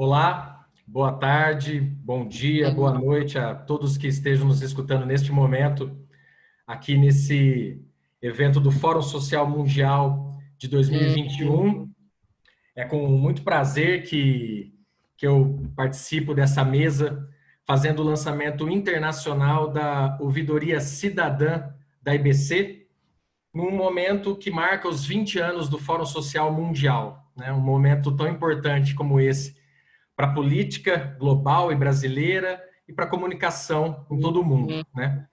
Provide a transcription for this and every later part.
Olá, boa tarde, bom dia, boa noite a todos que estejam nos escutando neste momento, aqui nesse evento do Fórum Social Mundial de 2021. É com muito prazer que, que eu participo dessa mesa, fazendo o lançamento internacional da Ouvidoria Cidadã da IBC, num momento que marca os 20 anos do Fórum Social Mundial, né? um momento tão importante como esse para a política global e brasileira e para a comunicação em todo o mundo. Uhum. Né?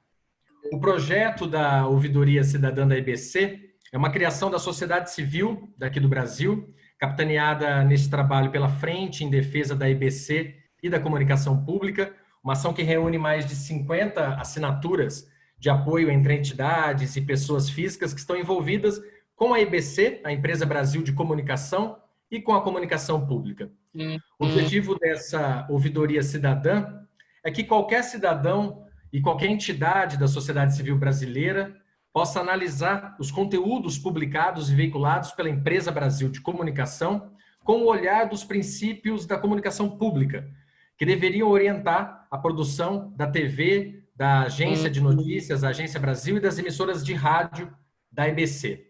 O projeto da Ouvidoria Cidadã da IBC é uma criação da sociedade civil daqui do Brasil, capitaneada nesse trabalho pela Frente em Defesa da IBC e da Comunicação Pública, uma ação que reúne mais de 50 assinaturas de apoio entre entidades e pessoas físicas que estão envolvidas com a IBC, a Empresa Brasil de Comunicação, e com a comunicação pública. Uhum. O objetivo dessa ouvidoria cidadã é que qualquer cidadão e qualquer entidade da sociedade civil brasileira possa analisar os conteúdos publicados e veiculados pela Empresa Brasil de Comunicação com o olhar dos princípios da comunicação pública, que deveriam orientar a produção da TV, da Agência de uhum. Notícias, da Agência Brasil e das emissoras de rádio da IBC.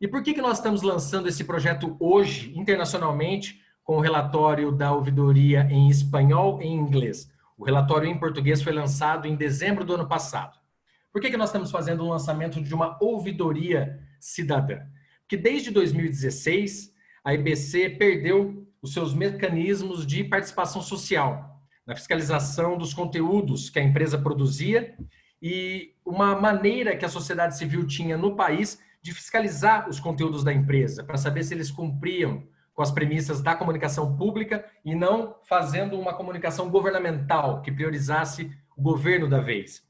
E por que, que nós estamos lançando esse projeto hoje, internacionalmente, com o relatório da ouvidoria em espanhol e em inglês? O relatório em português foi lançado em dezembro do ano passado. Por que, que nós estamos fazendo o lançamento de uma ouvidoria cidadã? Porque desde 2016, a IBC perdeu os seus mecanismos de participação social, na fiscalização dos conteúdos que a empresa produzia e uma maneira que a sociedade civil tinha no país de fiscalizar os conteúdos da empresa, para saber se eles cumpriam com as premissas da comunicação pública e não fazendo uma comunicação governamental que priorizasse o governo da vez.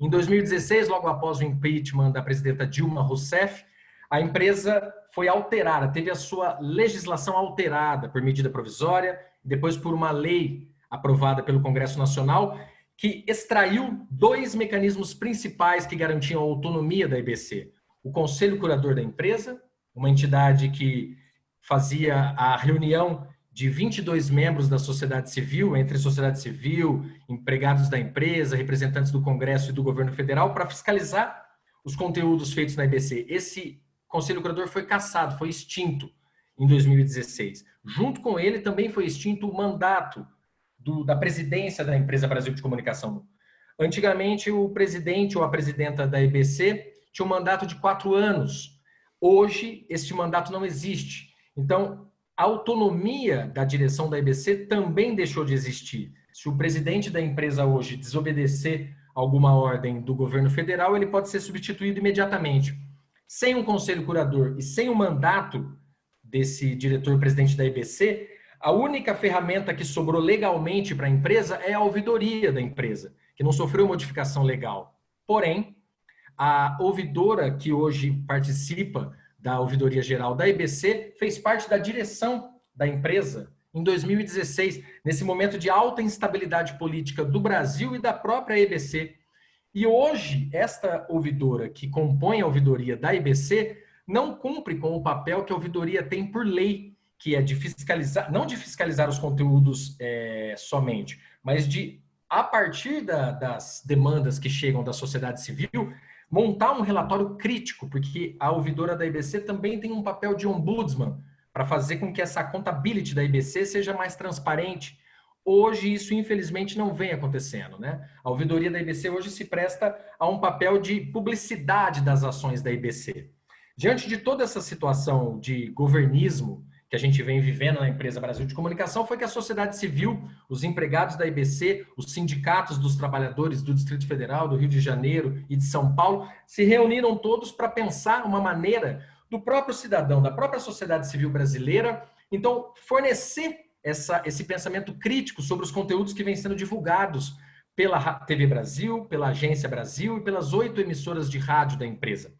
Em 2016, logo após o impeachment da presidenta Dilma Rousseff, a empresa foi alterada, teve a sua legislação alterada por medida provisória, depois por uma lei aprovada pelo Congresso Nacional, que extraiu dois mecanismos principais que garantiam a autonomia da IBC o Conselho Curador da empresa, uma entidade que fazia a reunião de 22 membros da sociedade civil, entre sociedade civil, empregados da empresa, representantes do Congresso e do governo federal, para fiscalizar os conteúdos feitos na IBC. Esse Conselho Curador foi cassado, foi extinto em 2016. Junto com ele também foi extinto o mandato do, da presidência da empresa Brasil de Comunicação. Antigamente, o presidente ou a presidenta da IBC tinha um mandato de quatro anos. Hoje, este mandato não existe. Então, a autonomia da direção da IBC também deixou de existir. Se o presidente da empresa hoje desobedecer alguma ordem do governo federal, ele pode ser substituído imediatamente. Sem um conselho curador e sem o mandato desse diretor-presidente da IBC, a única ferramenta que sobrou legalmente para a empresa é a ouvidoria da empresa, que não sofreu modificação legal. Porém, a ouvidora que hoje participa da ouvidoria geral da IBC fez parte da direção da empresa em 2016, nesse momento de alta instabilidade política do Brasil e da própria IBC. E hoje, esta ouvidora que compõe a ouvidoria da IBC não cumpre com o papel que a ouvidoria tem por lei, que é de fiscalizar, não de fiscalizar os conteúdos é, somente, mas de, a partir da, das demandas que chegam da sociedade civil, montar um relatório crítico, porque a ouvidora da IBC também tem um papel de ombudsman para fazer com que essa contabilidade da IBC seja mais transparente. Hoje isso infelizmente não vem acontecendo, né? A ouvidoria da IBC hoje se presta a um papel de publicidade das ações da IBC. Diante de toda essa situação de governismo que a gente vem vivendo na empresa Brasil de Comunicação foi que a sociedade civil, os empregados da IBC, os sindicatos dos trabalhadores do Distrito Federal, do Rio de Janeiro e de São Paulo, se reuniram todos para pensar uma maneira do próprio cidadão, da própria sociedade civil brasileira, então fornecer essa, esse pensamento crítico sobre os conteúdos que vêm sendo divulgados pela TV Brasil, pela Agência Brasil e pelas oito emissoras de rádio da empresa.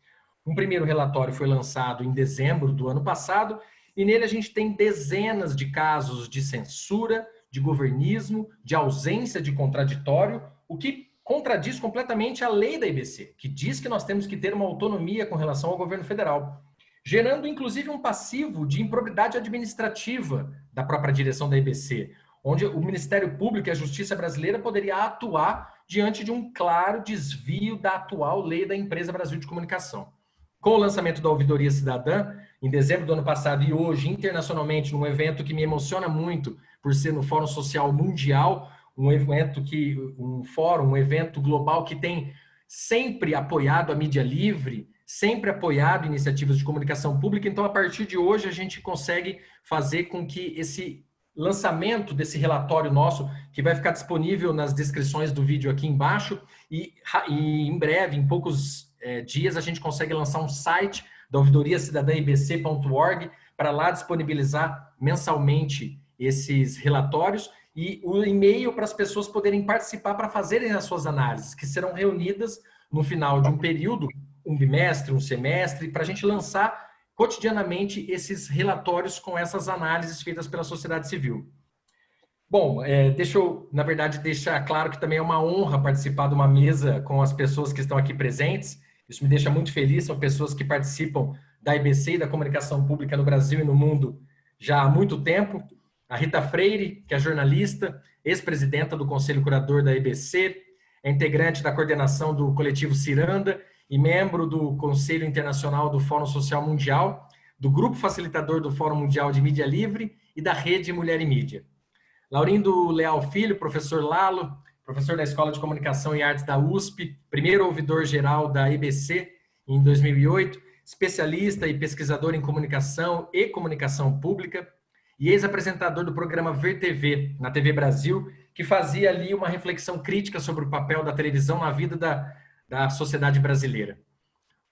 Um primeiro relatório foi lançado em dezembro do ano passado e nele a gente tem dezenas de casos de censura, de governismo, de ausência de contraditório, o que contradiz completamente a lei da IBC, que diz que nós temos que ter uma autonomia com relação ao governo federal, gerando inclusive um passivo de improbidade administrativa da própria direção da IBC. onde o Ministério Público e a Justiça Brasileira poderia atuar diante de um claro desvio da atual lei da Empresa Brasil de Comunicação. Com o lançamento da Ouvidoria Cidadã, em dezembro do ano passado e hoje, internacionalmente, num evento que me emociona muito, por ser no Fórum Social Mundial, um evento que, um fórum, um evento global que tem sempre apoiado a mídia livre, sempre apoiado iniciativas de comunicação pública. Então, a partir de hoje, a gente consegue fazer com que esse lançamento desse relatório nosso, que vai ficar disponível nas descrições do vídeo aqui embaixo, e, e em breve, em poucos é, dias, a gente consegue lançar um site da ouvidoria cidadã ibc.org para lá disponibilizar mensalmente esses relatórios e o e-mail para as pessoas poderem participar para fazerem as suas análises, que serão reunidas no final de um período um bimestre, um semestre, para a gente lançar cotidianamente esses relatórios com essas análises feitas pela sociedade civil. Bom, é, deixa eu, na verdade, deixar claro que também é uma honra participar de uma mesa com as pessoas que estão aqui presentes. Isso me deixa muito feliz, são pessoas que participam da IBC e da comunicação pública no Brasil e no mundo já há muito tempo. A Rita Freire, que é jornalista, ex-presidenta do Conselho Curador da IBC, é integrante da coordenação do coletivo Ciranda e membro do Conselho Internacional do Fórum Social Mundial, do Grupo Facilitador do Fórum Mundial de Mídia Livre e da Rede Mulher e Mídia. Laurindo Leal Filho, professor Lalo, professor da Escola de Comunicação e Artes da USP, primeiro ouvidor-geral da IBC em 2008, especialista e pesquisador em comunicação e comunicação pública, e ex-apresentador do programa Ver TV, na TV Brasil, que fazia ali uma reflexão crítica sobre o papel da televisão na vida da, da sociedade brasileira.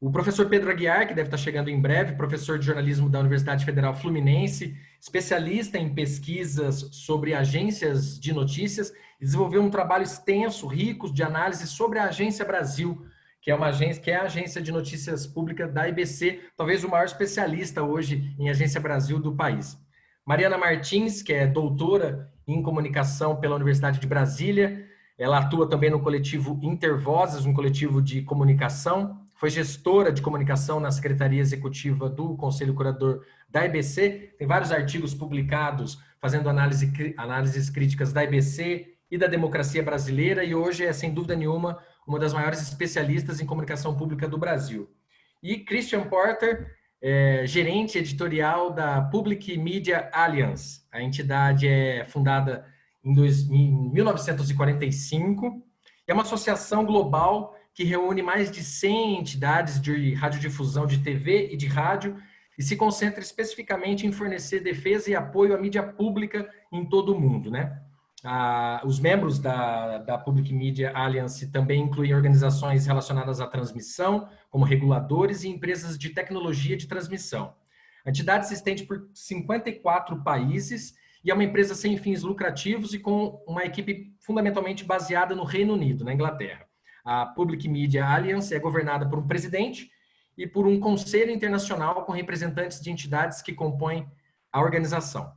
O professor Pedro Aguiar, que deve estar chegando em breve, professor de jornalismo da Universidade Federal Fluminense, especialista em pesquisas sobre agências de notícias, desenvolveu um trabalho extenso, rico, de análise sobre a Agência Brasil, que é uma agência, que é a agência de notícias públicas da IBC, talvez o maior especialista hoje em Agência Brasil do país. Mariana Martins, que é doutora em comunicação pela Universidade de Brasília, ela atua também no coletivo Intervozes, um coletivo de comunicação. Foi gestora de comunicação na Secretaria Executiva do Conselho Curador da IBC. Tem vários artigos publicados fazendo análise, análises críticas da IBC e da democracia brasileira. E hoje é, sem dúvida nenhuma, uma das maiores especialistas em comunicação pública do Brasil. E Christian Porter, é, gerente editorial da Public Media Alliance. A entidade é fundada em, dois, em 1945. É uma associação global que reúne mais de 100 entidades de radiodifusão de TV e de rádio e se concentra especificamente em fornecer defesa e apoio à mídia pública em todo o mundo. Né? Ah, os membros da, da Public Media Alliance também incluem organizações relacionadas à transmissão, como reguladores e empresas de tecnologia de transmissão. A entidade se estende por 54 países e é uma empresa sem fins lucrativos e com uma equipe fundamentalmente baseada no Reino Unido, na Inglaterra. A Public Media Alliance é governada por um presidente e por um conselho internacional com representantes de entidades que compõem a organização.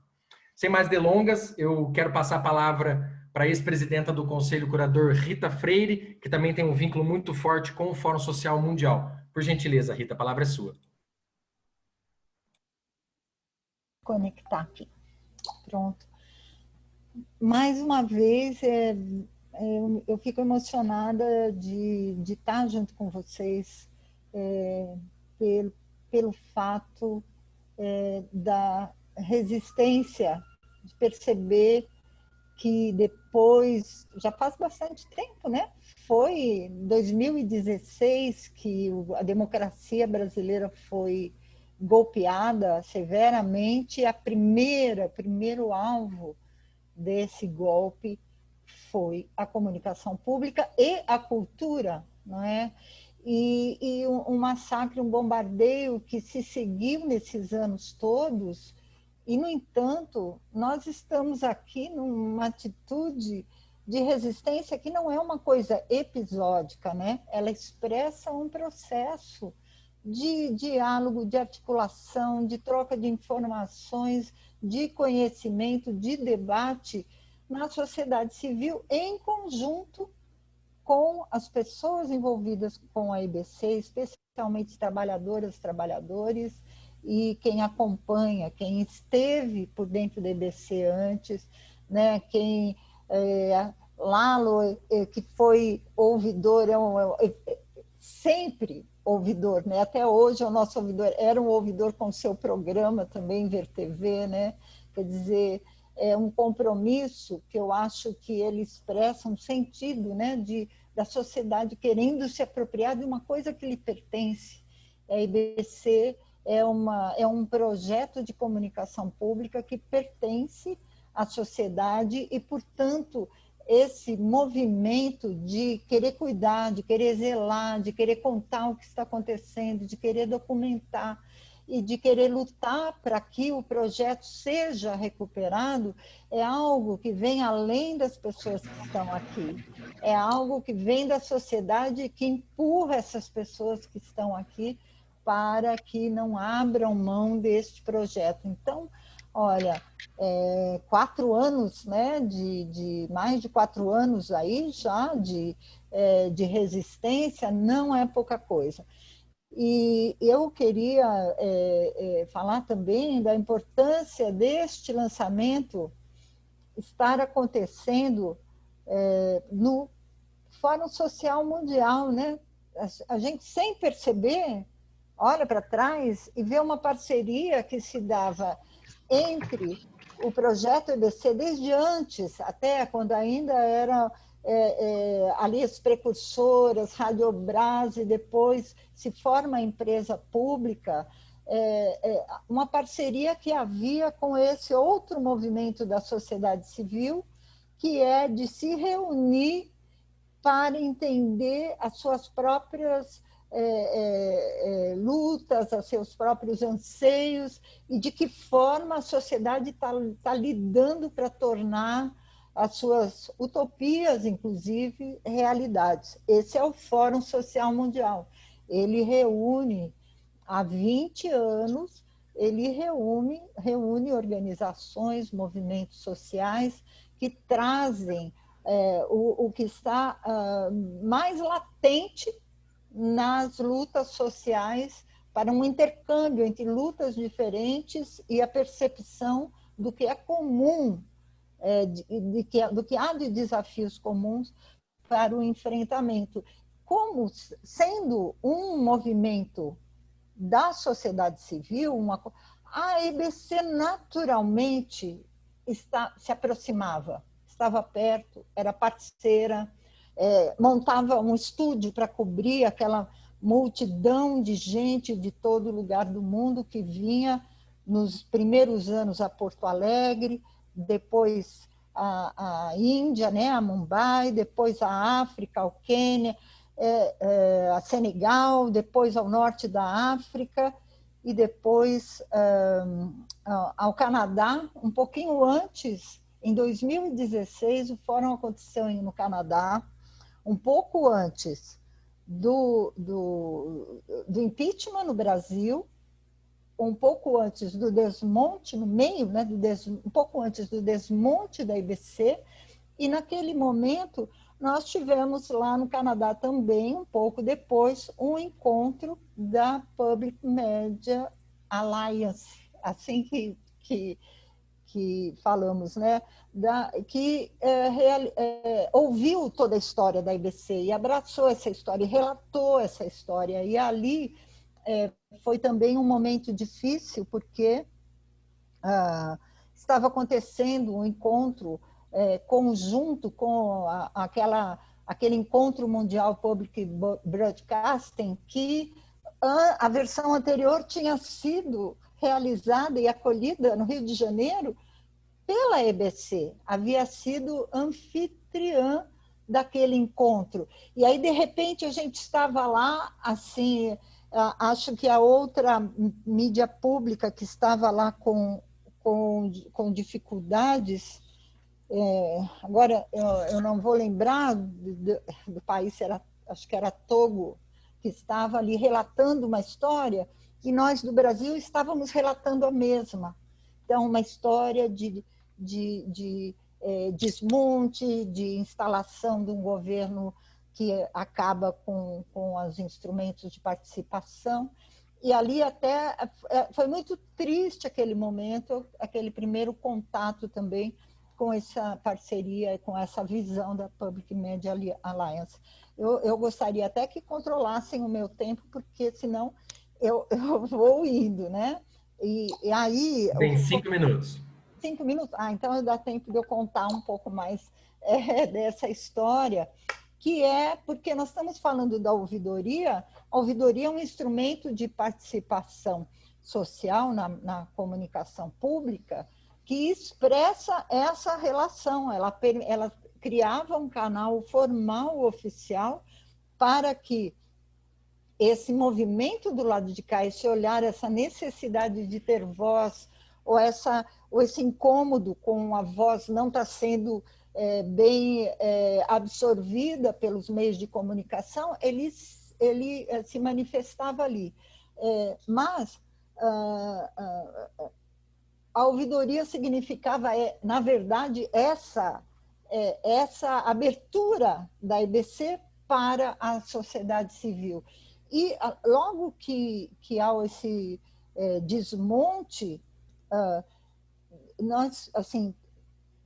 Sem mais delongas, eu quero passar a palavra para a ex-presidenta do Conselho Curador, Rita Freire, que também tem um vínculo muito forte com o Fórum Social Mundial. Por gentileza, Rita, a palavra é sua. Conectar aqui. Pronto. Mais uma vez, é, é, eu fico emocionada de, de estar junto com vocês é, pelo, pelo fato é, da resistência, de perceber que depois, já faz bastante tempo, né? Foi em 2016 que a democracia brasileira foi golpeada severamente, a primeira, primeiro alvo desse golpe foi a comunicação pública e a cultura, não é? E, e um, um massacre, um bombardeio que se seguiu nesses anos todos, e, no entanto, nós estamos aqui numa atitude de resistência que não é uma coisa episódica, né? ela expressa um processo de diálogo, de articulação, de troca de informações, de conhecimento, de debate na sociedade civil em conjunto com as pessoas envolvidas com a IBC, especialmente trabalhadoras, trabalhadores, e quem acompanha, quem esteve por dentro da IBC antes, né? Quem é, Lalo, é, que foi ouvidor, é um, é, é, sempre ouvidor, né? Até hoje é o nosso ouvidor, era um ouvidor com seu programa também, Ver TV, né? Quer dizer, é um compromisso que eu acho que ele expressa um sentido, né? De, da sociedade querendo se apropriar de uma coisa que lhe pertence. A IBC é, uma, é um projeto de comunicação pública que pertence à sociedade e, portanto, esse movimento de querer cuidar, de querer zelar, de querer contar o que está acontecendo, de querer documentar e de querer lutar para que o projeto seja recuperado, é algo que vem além das pessoas que estão aqui. É algo que vem da sociedade que empurra essas pessoas que estão aqui para que não abram mão deste projeto. Então, olha, é, quatro anos, né, de, de, mais de quatro anos aí já de, é, de resistência não é pouca coisa. E eu queria é, é, falar também da importância deste lançamento estar acontecendo é, no Fórum Social Mundial, né? A, a gente, sem perceber, olha para trás e vê uma parceria que se dava entre o projeto EBC desde antes, até quando ainda era é, é, ali as precursoras, Radiobras, e depois se forma a empresa pública, é, é, uma parceria que havia com esse outro movimento da sociedade civil, que é de se reunir para entender as suas próprias é, é, é, lutas, a seus próprios anseios e de que forma a sociedade está tá lidando para tornar as suas utopias, inclusive, realidades. Esse é o Fórum Social Mundial. Ele reúne, há 20 anos, ele reúne, reúne organizações, movimentos sociais que trazem é, o, o, que está uh, mais latente nas lutas sociais para um intercâmbio entre lutas diferentes e a percepção do que é comum, é, de, de que, do que há de desafios comuns para o enfrentamento. Como sendo um movimento da sociedade civil, uma, a EBC naturalmente está, se aproximava, estava perto, era parceira, é, montava um estúdio para cobrir aquela multidão de gente de todo lugar do mundo que vinha nos primeiros anos a Porto Alegre, depois a, a Índia, né, a Mumbai, depois a África, o Quênia, é, é, a Senegal, depois ao norte da África e depois é, ao Canadá, um pouquinho antes, em 2016, o fórum aconteceu no Canadá, um pouco antes do, do, do impeachment no Brasil, um pouco antes do desmonte, no meio, né, do des, um pouco antes do desmonte da IBC, e naquele momento nós tivemos lá no Canadá também, um pouco depois, um encontro da Public Media Alliance, assim que, que que falamos, né, da, que é, real, é, ouviu toda a história da IBC e abraçou essa história, e relatou essa história. E ali é, foi também um momento difícil, porque ah, estava acontecendo um encontro é, conjunto com a, aquela, aquele encontro mundial Public Broadcasting, que a, a versão anterior tinha sido realizada e acolhida no Rio de Janeiro pela EBC, havia sido anfitriã daquele encontro. E aí, de repente, a gente estava lá, assim, acho que a outra mídia pública que estava lá com, com, com dificuldades, é, agora eu, eu, não vou lembrar do, do país, era, acho que era Togo, que estava ali relatando uma história, e nós do Brasil estávamos relatando a mesma. Então, uma história de, de, de é, desmonte, de instalação de um governo que acaba com, com os instrumentos de participação. E ali até é, foi muito triste aquele momento, aquele primeiro contato também com essa parceria, com essa visão da Public Media Alliance. Eu, eu gostaria até que controlassem o meu tempo, porque senão eu, eu vou indo, né? E, e aí... Tem cinco minutos. Cinco minutos? Ah, então dá tempo de eu contar um pouco mais é, dessa história, que é porque nós estamos falando da ouvidoria, a ouvidoria é um instrumento de participação social na, na comunicação pública, que expressa essa relação. Ela, ela criava um canal formal oficial para que esse movimento do lado de cá, esse olhar, essa necessidade de ter voz, ou, essa, ou esse incômodo com a voz não estar tá sendo é, bem é, absorvida pelos meios de comunicação, ele, ele é, se manifestava ali. É, mas ah, ah, a ouvidoria significava, é, na verdade, essa, é, essa abertura da EBC para a sociedade civil. E logo que, que há esse é, desmonte, uh, nós, assim,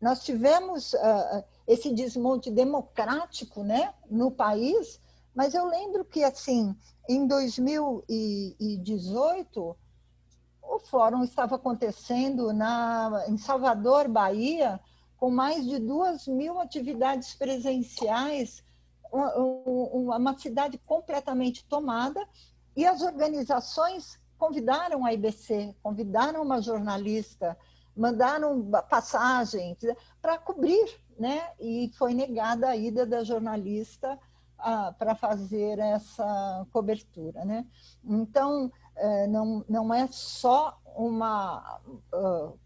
nós tivemos uh, esse desmonte democrático né, no país, mas eu lembro que, assim, em 2018, o fórum estava acontecendo na, em Salvador, Bahia, com mais de duas mil atividades presenciais, uma, uma cidade completamente tomada, e as organizações convidaram a IBC, convidaram uma jornalista, mandaram passagens para cobrir, né? e foi negada a ida da jornalista para fazer essa cobertura. Né? Então, é, não, não é só uma... Uh,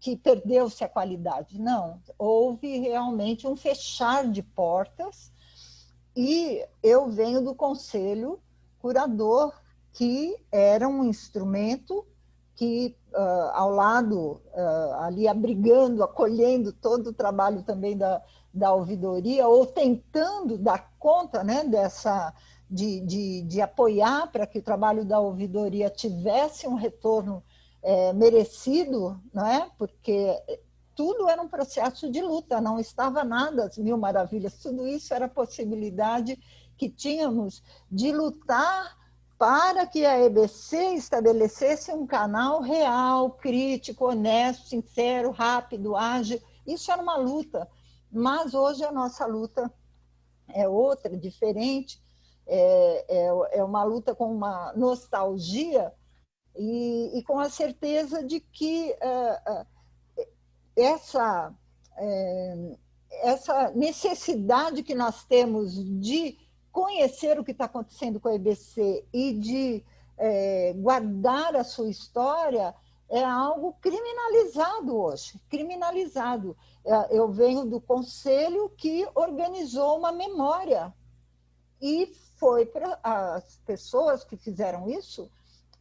que perdeu-se a qualidade, não. Houve realmente um fechar de portas e eu venho do conselho curador, que era um instrumento que, uh, ao lado, uh, ali abrigando, acolhendo todo o trabalho também da, da ouvidoria, ou tentando dar conta né, dessa, de, de, de apoiar para que o trabalho da ouvidoria tivesse um retorno é, merecido, não é? porque tudo era um processo de luta, não estava nada as mil maravilhas, tudo isso era possibilidade que tínhamos de lutar para que a EBC estabelecesse um canal real, crítico, honesto, sincero, rápido, ágil. Isso era uma luta, mas hoje a nossa luta é outra, diferente, é, é, é uma luta com uma nostalgia e, e com a certeza de que uh, uh, essa, uh, essa necessidade que nós temos de conhecer o que está acontecendo com a EBC e de guardar a sua história é algo criminalizado hoje, criminalizado. Eu venho do conselho que organizou uma memória e foi as pessoas que fizeram isso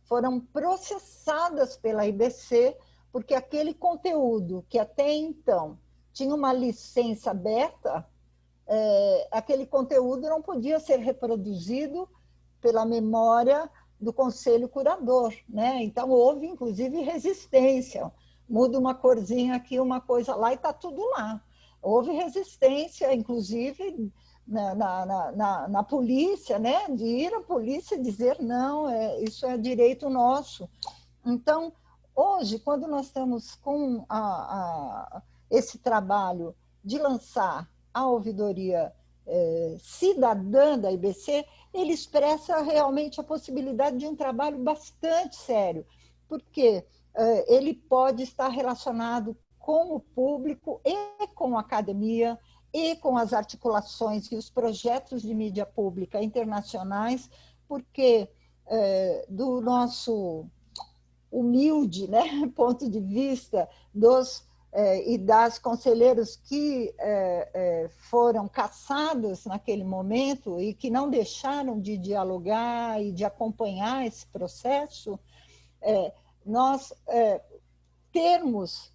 foram processadas pela IBC porque aquele conteúdo que até então tinha uma licença aberta, é, aquele conteúdo não podia ser reproduzido pela memória do conselho curador, né? Então houve inclusive resistência, muda uma corzinha aqui, uma coisa lá e está tudo lá. Houve resistência, inclusive na, na, na, na, polícia, né? de ir à polícia dizer não, é, isso é direito nosso. Então, hoje, quando nós estamos com a, a, esse trabalho de lançar a ouvidoria é, cidadã da IBC, ele expressa realmente a possibilidade de um trabalho bastante sério, porque é, ele pode estar relacionado com o público e com a academia, e com as articulações e os projetos de mídia pública internacionais, porque é, do nosso humilde né, ponto de vista dos é, e das conselheiros que é, é, foram caçados naquele momento e que não deixaram de dialogar e de acompanhar esse processo, é, nós é, termos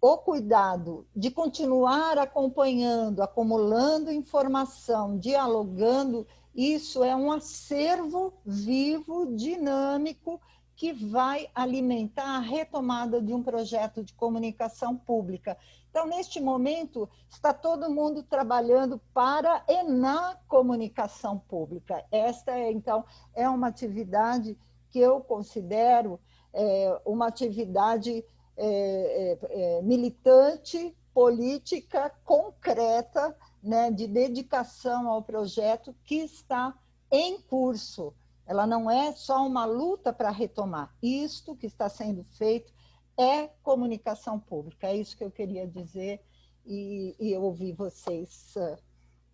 o cuidado de continuar acompanhando, acumulando informação, dialogando, isso é um acervo vivo, dinâmico, que vai alimentar a retomada de um projeto de comunicação pública. Então, neste momento, está todo mundo trabalhando para e na comunicação pública. Esta, é, então, é uma atividade que eu considero é, uma atividade é, é, é militante, política, concreta, né, de dedicação ao projeto que está em curso. Ela não é só uma luta para retomar. Isto que está sendo feito é comunicação pública. É isso que eu queria dizer e, e eu ouvi vocês uh,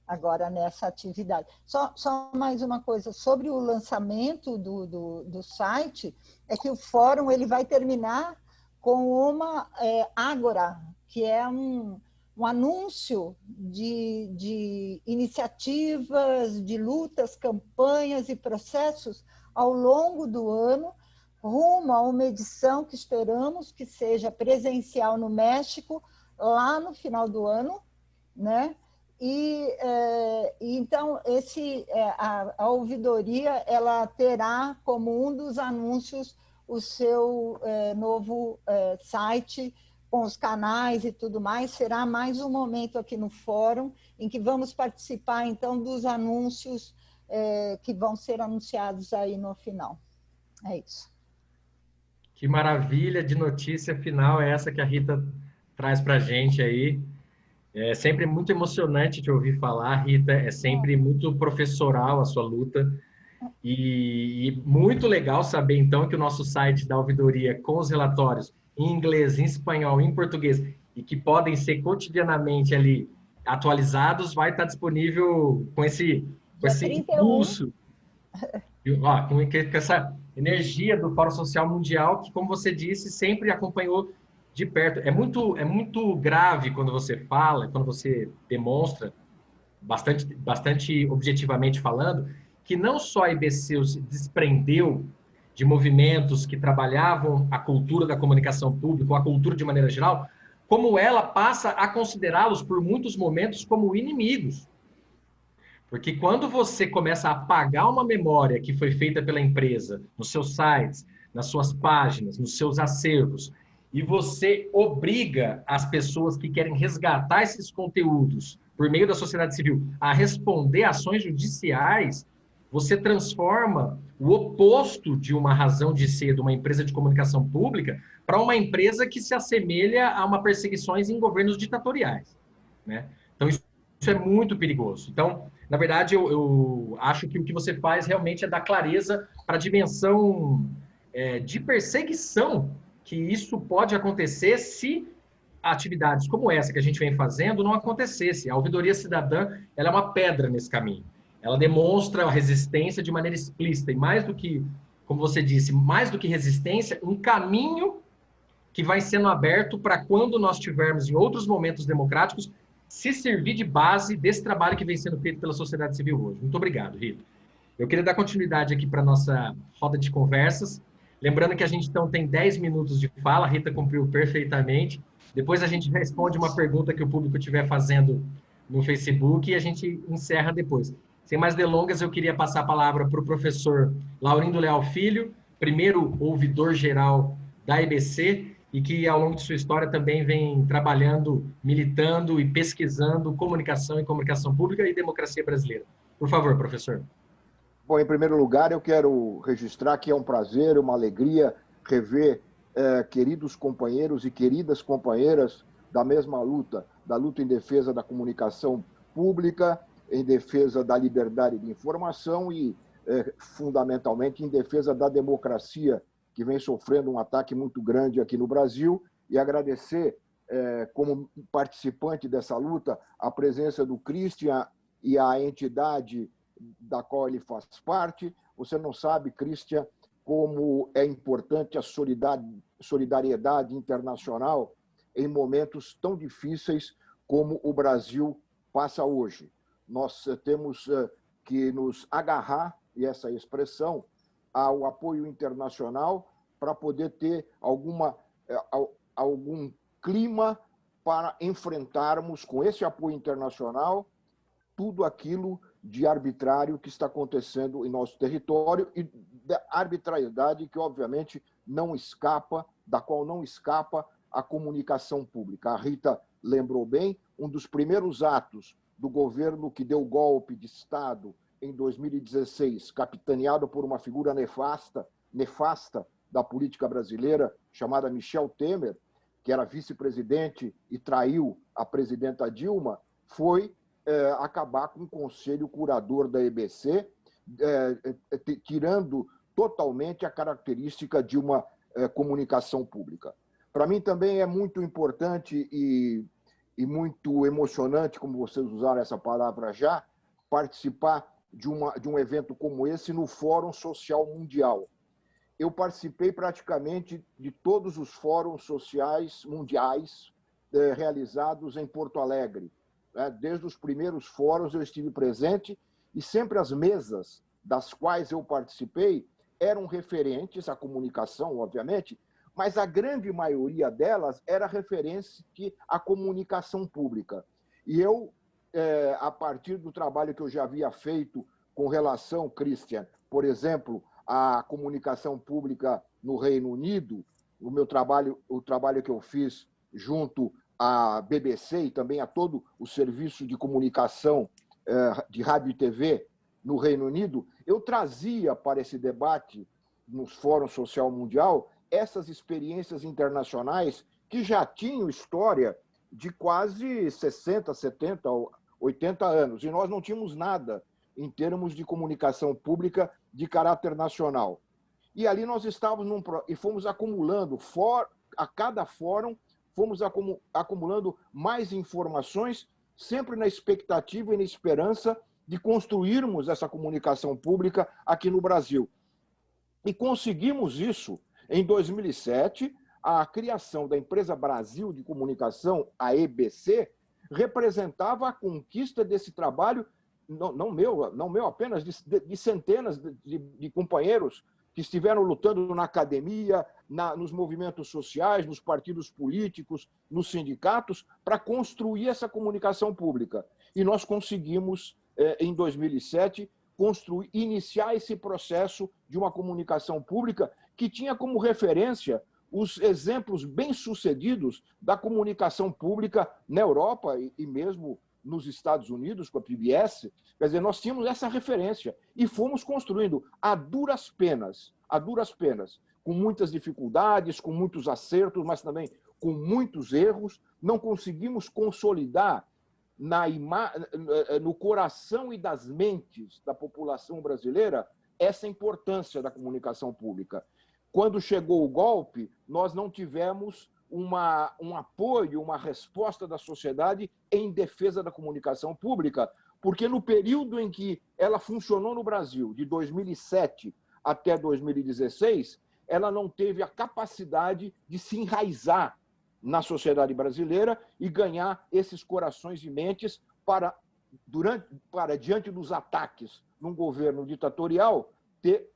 agora nessa atividade. Só, só mais uma coisa, sobre o lançamento do, do, do site, é que o fórum ele vai terminar com uma é, ágora, que é um, um anúncio de, de iniciativas, de lutas, campanhas e processos ao longo do ano, rumo a uma edição que esperamos que seja presencial no México, lá no final do ano, né? E, é, então, esse, é, a, a, ouvidoria ela terá como um dos anúncios o seu é, novo site, com os canais e tudo mais, será mais um momento aqui no fórum, em que vamos participar, então, dos anúncios é, que vão ser anunciados aí no final. É isso. Que maravilha de notícia final é essa que a Rita traz para a gente aí. É sempre muito emocionante te ouvir falar, Rita. É sempre muito professoral a sua luta. E, e, muito legal saber, então, que o nosso site da ouvidoria, com os relatórios, em inglês, em espanhol, em português, e que podem ser cotidianamente ali atualizados, vai estar disponível com esse, com esse impulso, ó, com, com essa energia do Fórum Social Mundial, que, como você disse, sempre acompanhou de perto. É muito, é muito grave quando você fala, quando você demonstra, bastante, bastante objetivamente falando, que não só a IBC se desprendeu de movimentos que trabalhavam a cultura da comunicação pública, ou a cultura de maneira geral, como ela passa a considerá-los por muitos momentos como inimigos. Porque quando você começa a apagar uma memória que foi feita pela empresa nos seus sites, nas suas páginas, nos seus acervos, e você obriga as pessoas que querem resgatar esses conteúdos por meio da sociedade civil a responder ações judiciais, você transforma o oposto de uma razão de ser de uma empresa de comunicação pública para uma empresa que se assemelha a uma perseguições em governos ditatoriais. Né? Então, isso, isso é muito perigoso. Então, na verdade, eu, eu, acho que o que você faz realmente é dar clareza para a dimensão é, de perseguição que isso pode acontecer se atividades como essa que a gente vem fazendo não acontecesse. A ouvidoria cidadã ela é uma pedra nesse caminho. Ela demonstra a resistência de maneira explícita e mais do que, como você disse, mais do que resistência, um caminho que vai sendo aberto para quando nós tivermos em outros momentos democráticos se servir de base desse trabalho que vem sendo feito pela sociedade civil hoje. Muito obrigado, Rita. Eu queria dar continuidade aqui para nossa roda de conversas. Lembrando que a gente então tem 10 minutos de fala, a Rita cumpriu perfeitamente. Depois a gente responde uma pergunta que o público estiver fazendo no Facebook e a gente encerra depois. Sem mais delongas, eu queria passar a palavra para o professor Laurindo Leal Filho, primeiro ouvidor geral da IBC, e que ao longo de sua história também vem trabalhando, militando e pesquisando comunicação e comunicação pública e democracia brasileira. Por favor, professor. Bom, em primeiro lugar, eu quero registrar que é um prazer, uma alegria rever eh, queridos companheiros e queridas companheiras da mesma luta, da luta em defesa da comunicação pública em defesa da liberdade de informação e, é, fundamentalmente, em defesa da democracia, que vem sofrendo um ataque muito grande aqui no Brasil, e agradecer, é, como participante dessa luta, a presença do Christian e a entidade da qual ele faz parte. Você não sabe, Christian, como é importante a solidariedade internacional em momentos tão difíceis como o Brasil passa hoje nós eh, temos eh, que nos agarrar, e essa expressão, ao apoio internacional para poder ter alguma, eh, algum clima para enfrentarmos com esse apoio internacional tudo aquilo de arbitrário que está acontecendo em nosso território e da arbitrariedade que, obviamente, não escapa, da qual não escapa a comunicação pública. A Rita lembrou bem, um dos primeiros atos do governo que deu golpe de Estado em 2016, capitaneado por uma figura nefasta, nefasta da política brasileira, chamada Michel Temer, que era vice-presidente e traiu a presidenta Dilma, foi é, acabar com o conselho curador da EBC, é, é, tirando totalmente a característica de uma é, comunicação pública. Para mim também é muito importante e, e muito emocionante, como vocês usaram essa palavra já, participar de, uma, de um evento como esse no Fórum Social Mundial. Eu participei praticamente de todos os fóruns sociais mundiais eh, realizados em Porto Alegre. Né? Desde os primeiros fóruns eu estive presente e sempre as mesas das quais eu participei eram referentes à comunicação, obviamente, mas a grande maioria delas era referente à comunicação pública. E eu, é, a partir do trabalho que eu já havia feito com relação, Christian, por exemplo, à comunicação pública no Reino Unido, o meu trabalho, o trabalho que eu fiz junto à BBC e também a todo o serviço de comunicação é, de rádio e TV no Reino Unido, eu trazia para esse debate nos fóruns social mundial essas experiências internacionais que já tinham história de quase 60, 70, 80 anos, e nós não tínhamos nada em termos de comunicação pública de caráter nacional. E ali nós estávamos num, e fomos acumulando, for, a cada fórum, fomos acumulando mais informações, sempre na expectativa e na esperança de construirmos essa comunicação pública aqui no Brasil. E conseguimos isso em 2007, a criação da empresa Brasil de Comunicação, a EBC, representava a conquista desse trabalho, não, não meu, não meu apenas, de, de centenas de, de, companheiros que estiveram lutando na academia, na, nos movimentos sociais, nos partidos políticos, nos sindicatos, para construir essa comunicação pública. E nós conseguimos, eh, em 2007, construir, iniciar esse processo de uma comunicação pública que tinha como referência os exemplos bem-sucedidos da comunicação pública na Europa e mesmo nos Estados Unidos, com a PBS. Quer dizer, nós tínhamos essa referência e fomos construindo a duras penas, a duras penas, com muitas dificuldades, com muitos acertos, mas também com muitos erros. Não conseguimos consolidar na ima... no coração e das mentes da população brasileira essa importância da comunicação pública. Quando chegou o golpe, nós não tivemos uma, um apoio, uma resposta da sociedade em defesa da comunicação pública, porque no período em que ela funcionou no Brasil, de 2007 até 2016, ela não teve a capacidade de se enraizar na sociedade brasileira e ganhar esses corações e mentes para, durante, para diante dos ataques num governo ditatorial, ter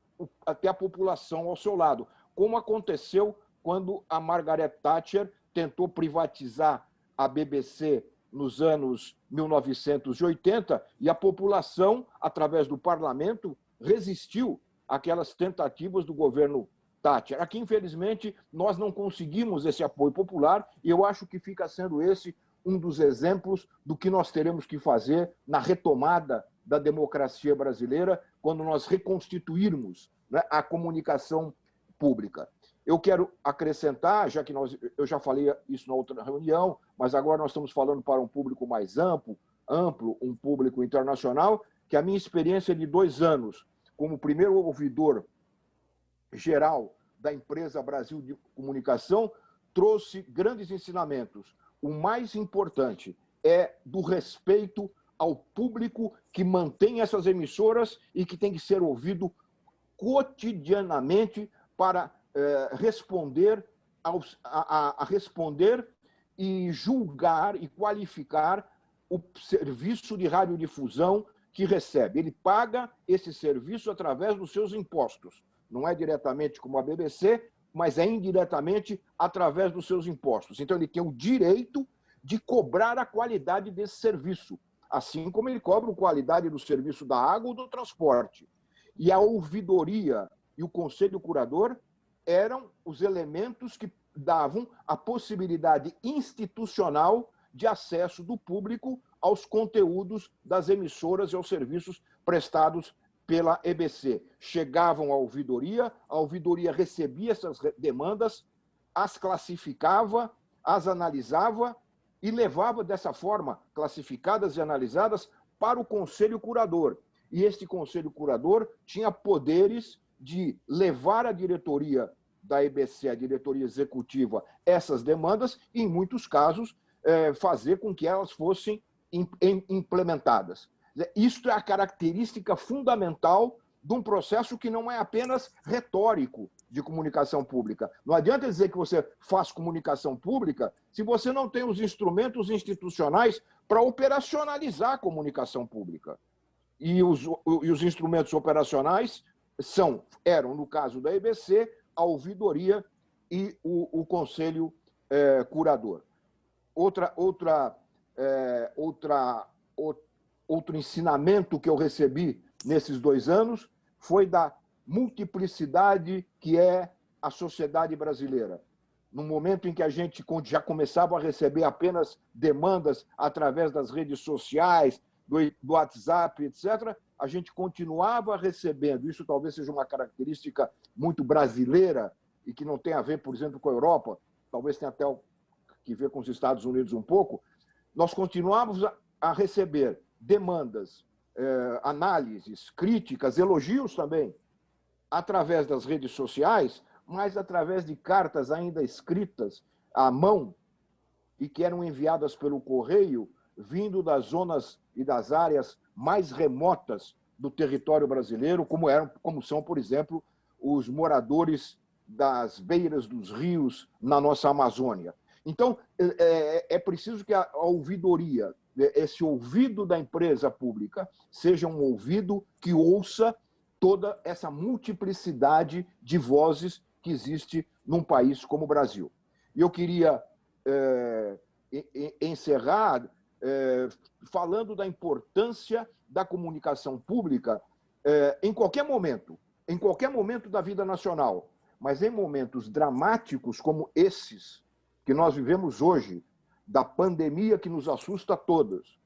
até a população ao seu lado, como aconteceu quando a Margaret Thatcher tentou privatizar a BBC nos anos 1980 e a população, através do parlamento, resistiu àquelas tentativas do governo Thatcher. Aqui, infelizmente, nós não conseguimos esse apoio popular e eu acho que fica sendo esse um dos exemplos do que nós teremos que fazer na retomada da democracia brasileira, quando nós reconstituirmos né, a comunicação pública. Eu quero acrescentar, já que nós, eu já falei isso na outra reunião, mas agora nós estamos falando para um público mais amplo, amplo, um público internacional, que a minha experiência de dois anos como primeiro ouvidor geral da empresa Brasil de Comunicação trouxe grandes ensinamentos. O mais importante é do respeito ao público que mantém essas emissoras e que tem que ser ouvido cotidianamente para eh, responder aos, a, a, responder e julgar e qualificar o serviço de radiodifusão que recebe. Ele paga esse serviço através dos seus impostos. Não é diretamente como a BBC, mas é indiretamente através dos seus impostos. Então, ele tem o direito de cobrar a qualidade desse serviço assim como ele cobra qualidade do serviço da água ou do transporte. E a ouvidoria e o conselho curador eram os elementos que davam a possibilidade institucional de acesso do público aos conteúdos das emissoras e aos serviços prestados pela EBC. Chegavam à ouvidoria, a ouvidoria recebia essas demandas, as classificava, as analisava e levava dessa forma, classificadas e analisadas, para o conselho curador. E este conselho curador tinha poderes de levar a diretoria da EBC, a diretoria executiva, essas demandas e, em muitos casos, é, fazer com que elas fossem implementadas. Isto é a característica fundamental de um processo que não é apenas retórico de comunicação pública. Não adianta dizer que você faz comunicação pública se você não tem os instrumentos institucionais para operacionalizar a comunicação pública. E os, e os instrumentos operacionais são, eram, no caso da EBC, a ouvidoria e o, o conselho é, curador. Outra, outra, é, outra, outro ensinamento que eu recebi nesses dois anos foi da multiplicidade que é a sociedade brasileira. No momento em que a gente já começava a receber apenas demandas através das redes sociais, do, WhatsApp, etc., a gente continuava recebendo. Isso talvez seja uma característica muito brasileira e que não tem a ver, por exemplo, com a Europa, talvez tenha até que ver com os Estados Unidos um pouco. Nós continuávamos a receber demandas, eh, análises, críticas, elogios também, através das redes sociais, mas através de cartas ainda escritas à mão e que eram enviadas pelo correio, vindo das zonas e das áreas mais remotas do território brasileiro, como, eram, como são, por exemplo, os moradores das beiras dos rios na nossa Amazônia. Então, é, é, é preciso que a, a ouvidoria, esse ouvido da empresa pública, seja um ouvido que ouça toda essa multiplicidade de vozes que existe num país como o Brasil. E eu queria é, encerrar é, falando da importância da comunicação pública é, em qualquer momento, em qualquer momento da vida nacional, mas em momentos dramáticos como esses que nós vivemos hoje, da pandemia que nos assusta a todos,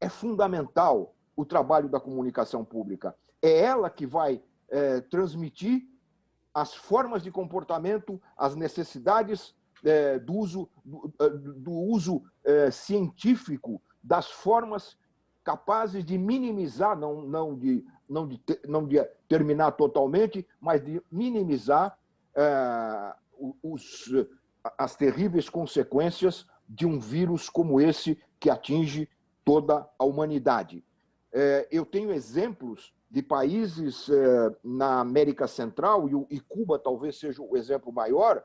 é fundamental o trabalho da comunicação pública. É ela que vai é, transmitir as formas de comportamento, as necessidades é, do uso, do, é, do uso é, científico das formas capazes de minimizar, não, não, de, não, de, não de terminar totalmente, mas de minimizar é, os, as terríveis consequências de um vírus como esse que atinge toda a humanidade. É, eu tenho exemplos de países é, na América Central, e Cuba talvez seja o exemplo maior,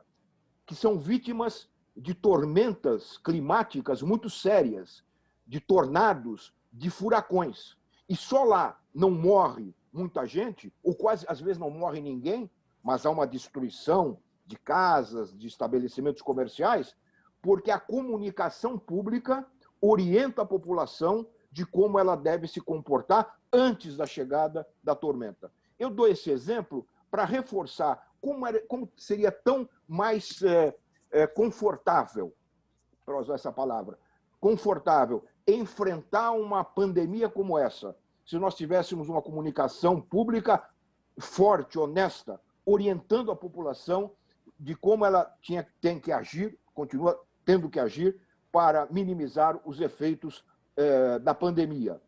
que são vítimas de tormentas climáticas muito sérias, de tornados, de furacões. E só lá não morre muita gente, ou quase às vezes não morre ninguém, mas há uma destruição de casas, de estabelecimentos comerciais, porque a comunicação pública orienta a população de como ela deve se comportar antes da chegada da tormenta. Eu dou esse exemplo para reforçar como, era, como, seria tão mais é, é, confortável, para usar essa palavra, confortável, enfrentar uma pandemia como essa, se nós tivéssemos uma comunicação pública forte, honesta, orientando a população de como ela tinha, tem que agir, continua tendo que agir, para minimizar os efeitos eh, da pandemia.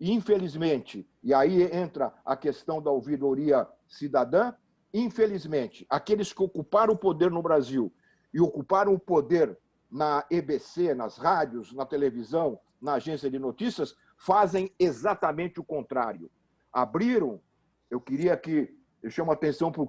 E, infelizmente, e aí entra a questão da ouvidoria cidadã, infelizmente, aqueles que ocuparam o poder no Brasil e ocuparam o poder na EBC, nas rádios, na televisão, na agência de notícias, fazem exatamente o contrário. Abriram, eu queria que, eu chamo a atenção para o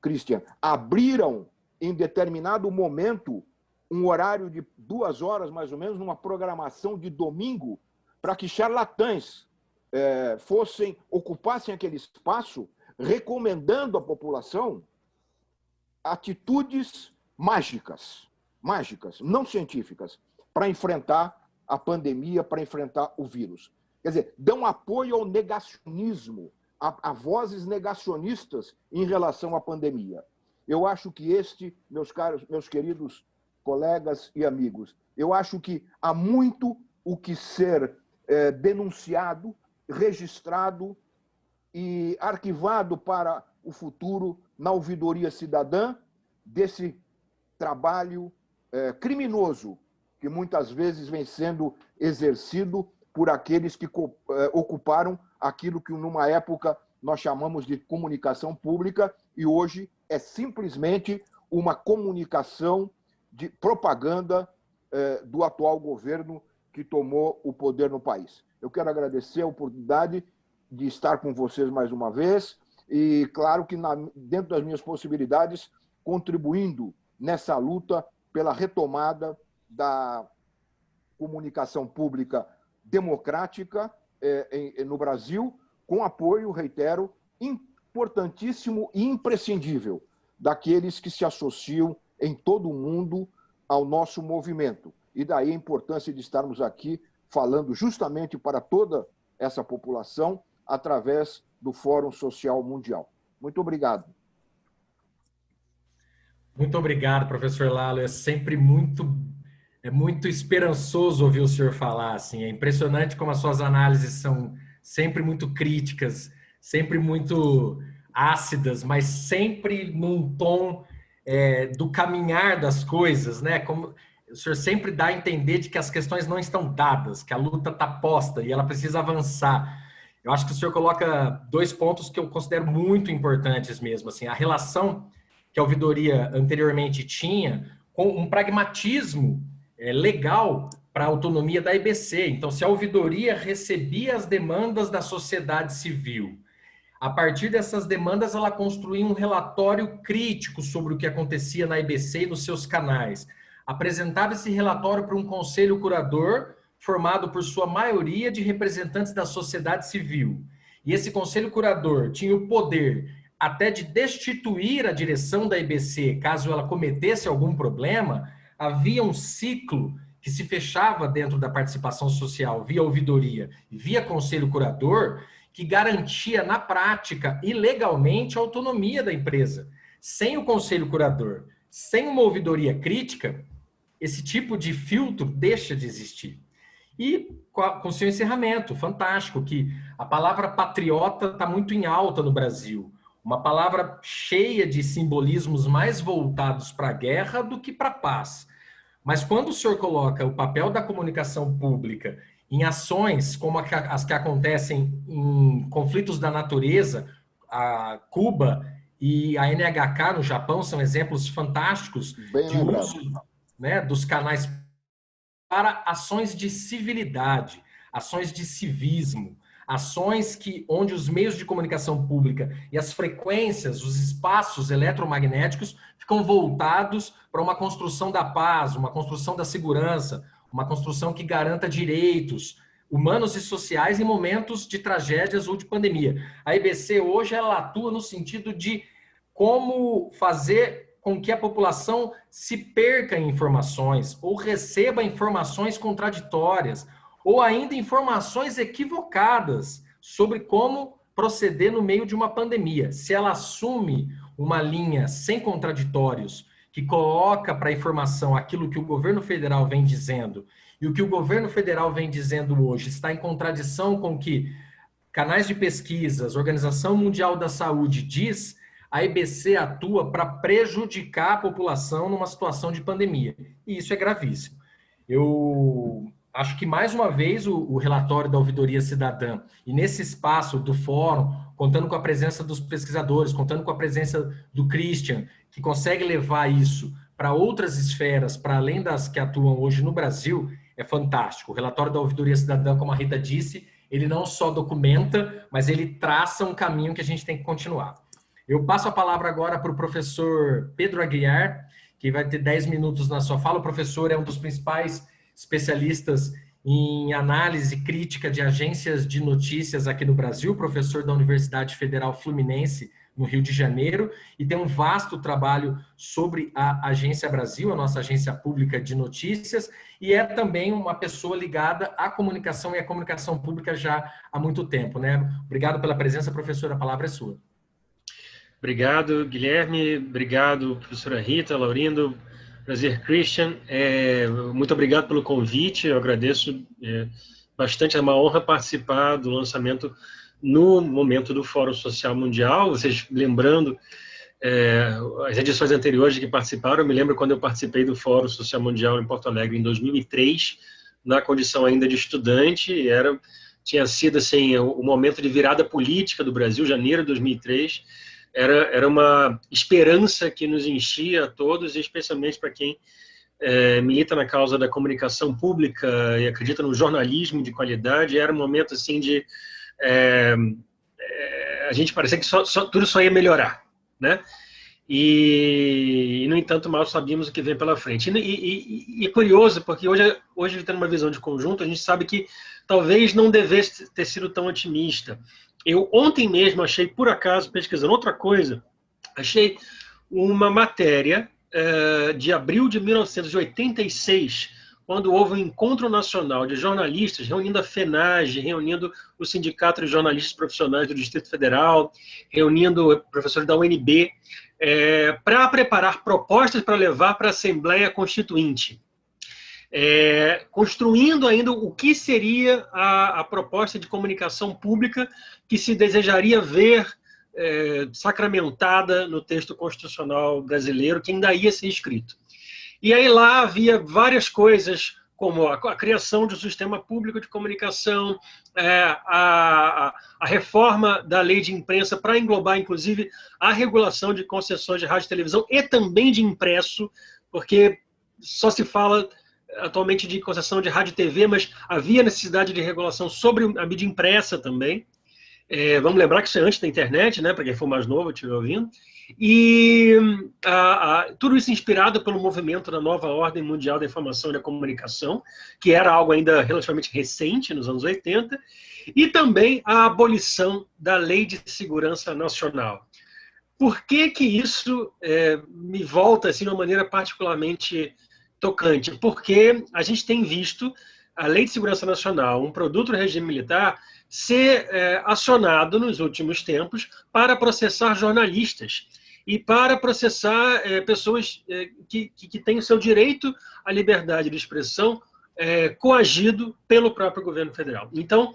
Christian, abriram em determinado momento um horário de duas horas, mais ou menos, numa programação de domingo, para que charlatães é, fossem, ocupassem aquele espaço, recomendando à população atitudes mágicas, mágicas, não científicas, para enfrentar a pandemia, para enfrentar o vírus. Quer dizer, dão apoio ao negacionismo, a, a vozes negacionistas em relação à pandemia. Eu acho que este, meus caros, meus queridos colegas e amigos, eu acho que há muito o que ser é, denunciado, registrado e arquivado para o futuro na ouvidoria cidadã desse trabalho é, criminoso que muitas vezes vem sendo exercido por aqueles que é, ocuparam aquilo que numa época nós chamamos de comunicação pública e hoje é simplesmente uma comunicação de propaganda é, do atual governo que tomou o poder no país. Eu quero agradecer a oportunidade de estar com vocês mais uma vez e, claro, que na, dentro das minhas possibilidades, contribuindo nessa luta pela retomada da comunicação pública democrática é, no Brasil, com apoio, reitero, importantíssimo e imprescindível daqueles que se associam em todo o mundo ao nosso movimento. E daí a importância de estarmos aqui falando justamente para toda essa população através do Fórum Social Mundial. Muito obrigado. Muito obrigado, professor Lalo. É sempre muito é muito esperançoso ouvir o senhor falar assim. É impressionante como as suas análises são sempre muito críticas, sempre muito ácidas, mas sempre num tom é, do caminhar das coisas, né? Como o senhor sempre dá a entender de que as questões não estão dadas, que a luta está posta e ela precisa avançar. Eu acho que o senhor coloca dois pontos que eu considero muito importantes mesmo, assim, a relação que a ouvidoria anteriormente tinha com um pragmatismo é, legal para a autonomia da IBC. Então, se a ouvidoria recebia as demandas da sociedade civil, a partir dessas demandas, ela construía um relatório crítico sobre o que acontecia na IBC e nos seus canais. Apresentava esse relatório para um conselho curador formado por sua maioria de representantes da sociedade civil. E esse conselho curador tinha o poder até de destituir a direção da IBC caso ela cometesse algum problema, havia um ciclo que se fechava dentro da participação social via ouvidoria e via conselho curador, que garantia na prática e legalmente a autonomia da empresa. Sem o conselho curador, sem uma ouvidoria crítica, esse tipo de filtro deixa de existir. E com seu encerramento, fantástico, que a palavra patriota está muito em alta no Brasil. Uma palavra cheia de simbolismos mais voltados para a guerra do que para a paz. Mas quando o senhor coloca o papel da comunicação pública em ações como as que acontecem em conflitos da natureza, a Cuba e a NHK no Japão são exemplos fantásticos Bem de lembrado. uso né, dos canais para ações de civilidade, ações de civismo, ações que onde os meios de comunicação pública e as frequências, os espaços eletromagnéticos ficam voltados para uma construção da paz, uma construção da segurança, uma construção que garanta direitos humanos e sociais em momentos de tragédias ou de pandemia. A IBC hoje ela atua no sentido de como fazer com que a população se perca em informações ou receba informações contraditórias ou ainda informações equivocadas sobre como proceder no meio de uma pandemia. Se ela assume uma linha sem contraditórios, que coloca para a informação aquilo que o governo federal vem dizendo, e o que o governo federal vem dizendo hoje está em contradição com o que canais de pesquisas, Organização Mundial da Saúde diz, a IBC atua para prejudicar a população numa situação de pandemia. E isso é gravíssimo. Eu acho que, mais uma vez, o, o, relatório da Ouvidoria Cidadã, e nesse espaço do fórum, contando com a presença dos pesquisadores, contando com a presença do Christian, que consegue levar isso para outras esferas, para além das que atuam hoje no Brasil, é fantástico. O relatório da Ouvidoria Cidadã, como a Rita disse, ele não só documenta, mas ele traça um caminho que a gente tem que continuar. Eu passo a palavra agora para o professor Pedro Aguiar, que vai ter 10 minutos na sua fala. O professor é um dos principais especialistas em análise crítica de agências de notícias aqui no Brasil, professor da Universidade Federal Fluminense, no Rio de Janeiro, e tem um vasto trabalho sobre a Agência Brasil, a nossa agência pública de notícias, e é também uma pessoa ligada à comunicação e à comunicação pública já há muito tempo. Né? Obrigado pela presença, professor, a palavra é sua. Obrigado, Guilherme. Obrigado, professora Rita, Laurindo. Prazer, Christian. É, muito obrigado pelo convite. Eu agradeço é, bastante. É uma honra participar do lançamento no momento do Fórum Social Mundial. Vocês lembrando é, as edições anteriores que participaram, eu me lembro quando eu participei do Fórum Social Mundial em Porto Alegre em 2003, na condição ainda de estudante, era tinha sido assim o momento de virada política do Brasil, janeiro de 2003, era, era uma esperança que nos enchia a todos, especialmente para quem é, milita na causa da comunicação pública e acredita no jornalismo de qualidade, era um momento assim de é, é, a gente parecia que só, só, tudo só ia melhorar, né? E, e, no entanto, mal sabíamos o que vem pela frente. E, e, e, é curioso, porque hoje, hoje, tendo uma visão de conjunto, a gente sabe que talvez não devesse ter sido tão otimista. Eu ontem mesmo achei, por acaso, pesquisando outra coisa, achei uma matéria é, de abril de 1986, quando houve um encontro nacional de jornalistas, reunindo a FENAGE, reunindo o Sindicato de Jornalistas Profissionais do Distrito Federal, reunindo professores da UNB, é, para preparar propostas para levar para a Assembleia Constituinte. É, construindo ainda o que seria a, a, proposta de comunicação pública que se desejaria ver é, sacramentada no texto constitucional brasileiro, que ainda ia ser escrito. E aí lá havia várias coisas, como a, a criação de um sistema público de comunicação, é, a, a, reforma da lei de imprensa para englobar, inclusive, a regulação de concessões de rádio e televisão e também de impresso, porque só se fala atualmente de concessão de rádio e TV, mas havia necessidade de regulação sobre a mídia impressa também. É, vamos lembrar que isso é antes da internet, né, para quem for mais novo estiver ouvindo. E a, a, tudo isso inspirado pelo movimento da nova ordem mundial da informação e da comunicação, que era algo ainda relativamente recente, nos anos 80, e também a abolição da Lei de Segurança Nacional. Por que que isso é, me volta assim, de uma maneira particularmente tocante? Porque a gente tem visto a Lei de Segurança Nacional, um produto do regime militar, ser é, acionado nos últimos tempos para processar jornalistas e para processar é, pessoas é, que, que, têm o seu direito à liberdade de expressão é, coagido pelo próprio governo federal. Então,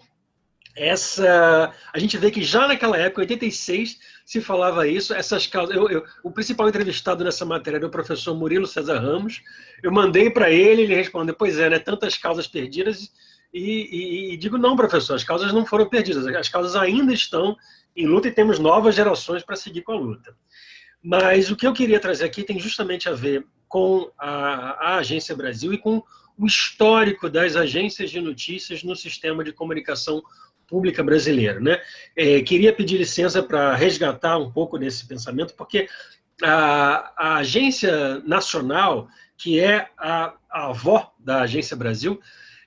essa a gente vê que já naquela época, 86, se falava isso, essas causas. Eu, eu, o principal entrevistado nessa matéria era o professor Murilo César Ramos. Eu mandei para ele, ele respondeu: Pois é, né, tantas causas perdidas e, e, e, digo, não, professor, as causas não foram perdidas, as causas ainda estão em luta e temos novas gerações para seguir com a luta. Mas o que eu queria trazer aqui tem justamente a ver com a, a Agência Brasil e com o histórico das agências de notícias no sistema de comunicação pública brasileira. Né? É, queria pedir licença para resgatar um pouco desse pensamento, porque a, a Agência Nacional, que é a, a avó da Agência Brasil,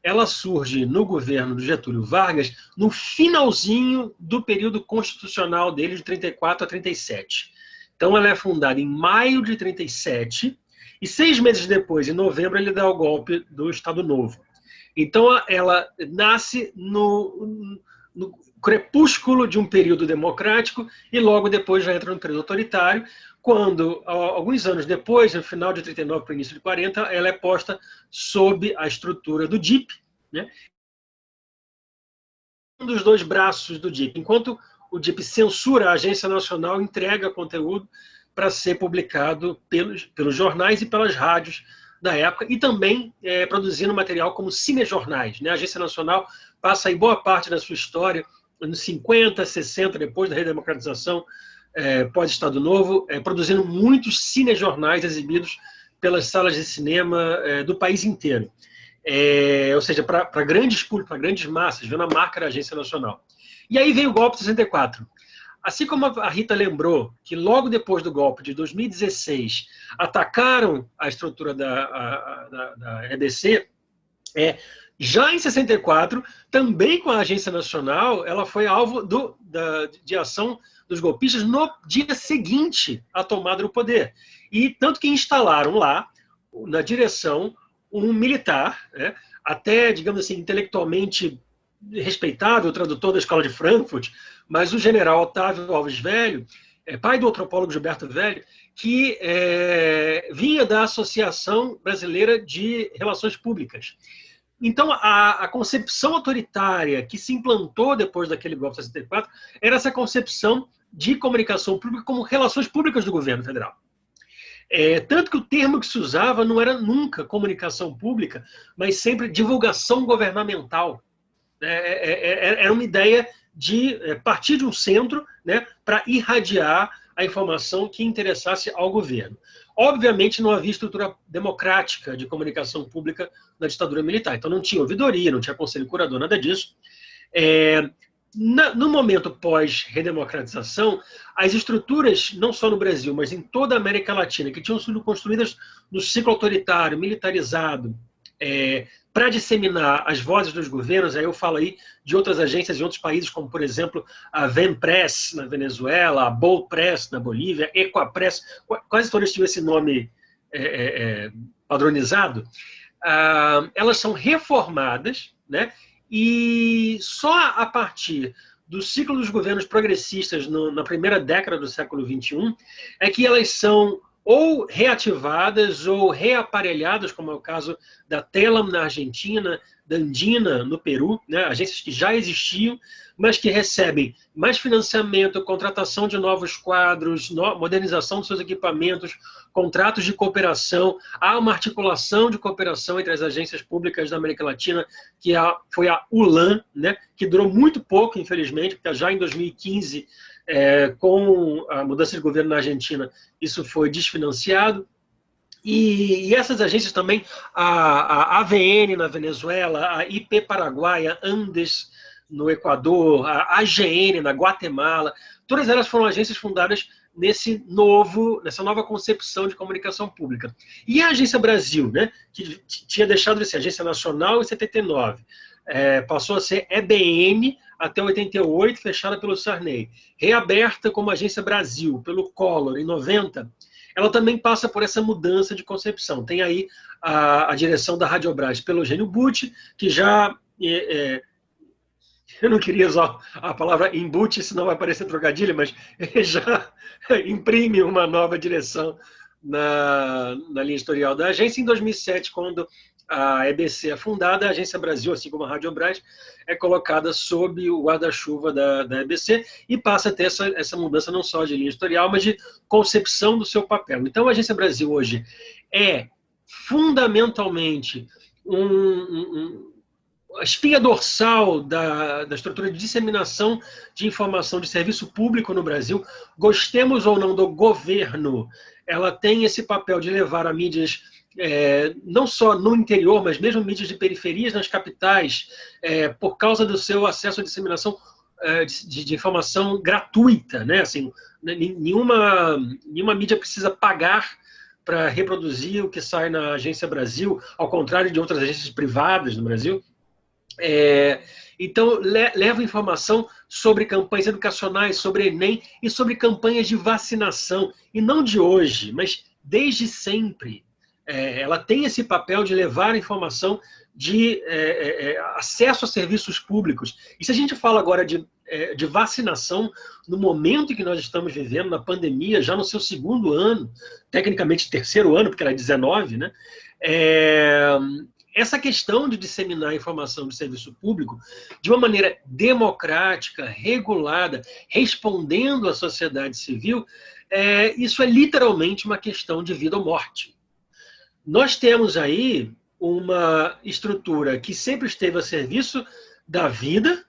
ela surge no governo do Getúlio Vargas no finalzinho do período constitucional dele, de 34 a 37. Então, ela é fundada em maio de 37, e seis meses depois, em novembro, ele dá o golpe do Estado Novo. Então, ela nasce no, no crepúsculo de um período democrático e logo depois já entra no período autoritário, quando, alguns anos depois, no final de 39 para o início de 40, ela é posta sob a estrutura do DIP, né? um dos dois braços do DIP. Enquanto o DIP censura, a Agência Nacional entrega conteúdo para ser publicado pelos, pelos jornais e pelas rádios da época, e também é, produzindo material como cinejornais. Né? A Agência Nacional passa aí boa parte da sua história, nos 50, 60, depois da redemocratização, é, pós-Estado Novo, é, produzindo muitos cinejornais exibidos pelas salas de cinema é, do país inteiro. É, ou seja, para grandes públicos, para grandes massas, vendo a marca da Agência Nacional. E aí veio o golpe de 64. Assim como a Rita lembrou que logo depois do golpe de 2016 atacaram a estrutura da, a, da, da EDC, é, já em 64, também com a Agência Nacional, ela foi alvo do, da, de ação dos golpistas no dia seguinte à tomada do poder. E tanto que instalaram lá, na direção, um militar, né, até, digamos assim, intelectualmente respeitável, tradutor da Escola de Frankfurt, mas o general Otávio Alves Velho, é, pai do antropólogo Gilberto Velho, que é, vinha da Associação Brasileira de Relações Públicas. Então, a, a, concepção autoritária que se implantou depois daquele golpe de 64 era essa concepção de comunicação pública como relações públicas do governo federal. É, tanto que o termo que se usava não era nunca comunicação pública, mas sempre divulgação governamental. É, é, é, é era uma ideia de partir de um centro né, para irradiar a informação que interessasse ao governo. Obviamente, não havia estrutura democrática de comunicação pública na ditadura militar. Então, não tinha ouvidoria, não tinha conselho curador, nada disso. É, na, no momento pós-redemocratização, as estruturas, não só no Brasil, mas em toda a América Latina, que tinham sido construídas no ciclo autoritário, militarizado, é, para disseminar as vozes dos governos, aí eu falo aí de outras agências em outros países, como, por exemplo, a Venpress na Venezuela, a Bolpress na Bolívia, Equapress, quase todas tinham esse nome é, é, é, padronizado, ah, elas são reformadas, né, e só a partir do ciclo dos governos progressistas no, na primeira década do século XXI é que elas são ou reativadas ou reaparelhadas, como é o caso da Telam na Argentina, da Andina no Peru, né, agências que já existiam, mas que recebem mais financiamento, contratação de novos quadros, no, modernização dos seus equipamentos, contratos de cooperação, há uma articulação de cooperação entre as agências públicas da América Latina, que a, foi a ULAN, né, que durou muito pouco, infelizmente, porque já em 2015 é, com a mudança de governo na Argentina, isso foi desfinanciado. E, e essas agências também, a, a, AVN na Venezuela, a IP Paraguaia, Andes no Equador, a AGN na Guatemala, todas elas foram agências fundadas nesse novo, nessa nova concepção de comunicação pública. E a Agência Brasil, né, que tinha deixado de ser Agência Nacional em 79, é, passou a ser EBM até 88, fechada pelo Sarney. Reaberta como Agência Brasil pelo Collor em 90, ela também passa por essa mudança de concepção. Tem aí a, a direção da Radiobras pelo Eugênio Butti, que já... É, é, eu não queria usar a palavra embute, senão vai parecer trocadilho, mas já imprime uma nova direção na, na linha editorial da agência. Em 2007, quando a EBC é fundada, a Agência Brasil, assim como a Rádio Brás, é colocada sob o guarda-chuva da, da EBC e passa a ter essa, essa mudança não só de linha editorial, mas de concepção do seu papel. Então, a Agência Brasil hoje é fundamentalmente um, um, a espinha dorsal da, da estrutura de disseminação de informação de serviço público no Brasil. Gostemos ou não do governo, ela tem esse papel de levar a mídias é, não só no interior, mas mesmo mídias de periferias nas capitais, é, por causa do seu acesso à disseminação é, de, de, informação gratuita, né? Assim, nenhuma, nenhuma mídia precisa pagar para reproduzir o que sai na Agência Brasil, ao contrário de outras agências privadas no Brasil. É, então, le, leva informação sobre campanhas educacionais, sobre Enem e sobre campanhas de vacinação. E não de hoje, mas desde sempre é, ela tem esse papel de levar informação de é, é, é, acesso a serviços públicos. E se a gente fala agora de, é, de vacinação, no momento em que nós estamos vivendo, na pandemia, já no seu segundo ano, tecnicamente terceiro ano, porque era 19, né? Essa questão de disseminar informação de serviço público de uma maneira democrática, regulada, respondendo à sociedade civil, é, isso é literalmente uma questão de vida ou morte. Nós temos aí uma estrutura que sempre esteve a serviço da vida,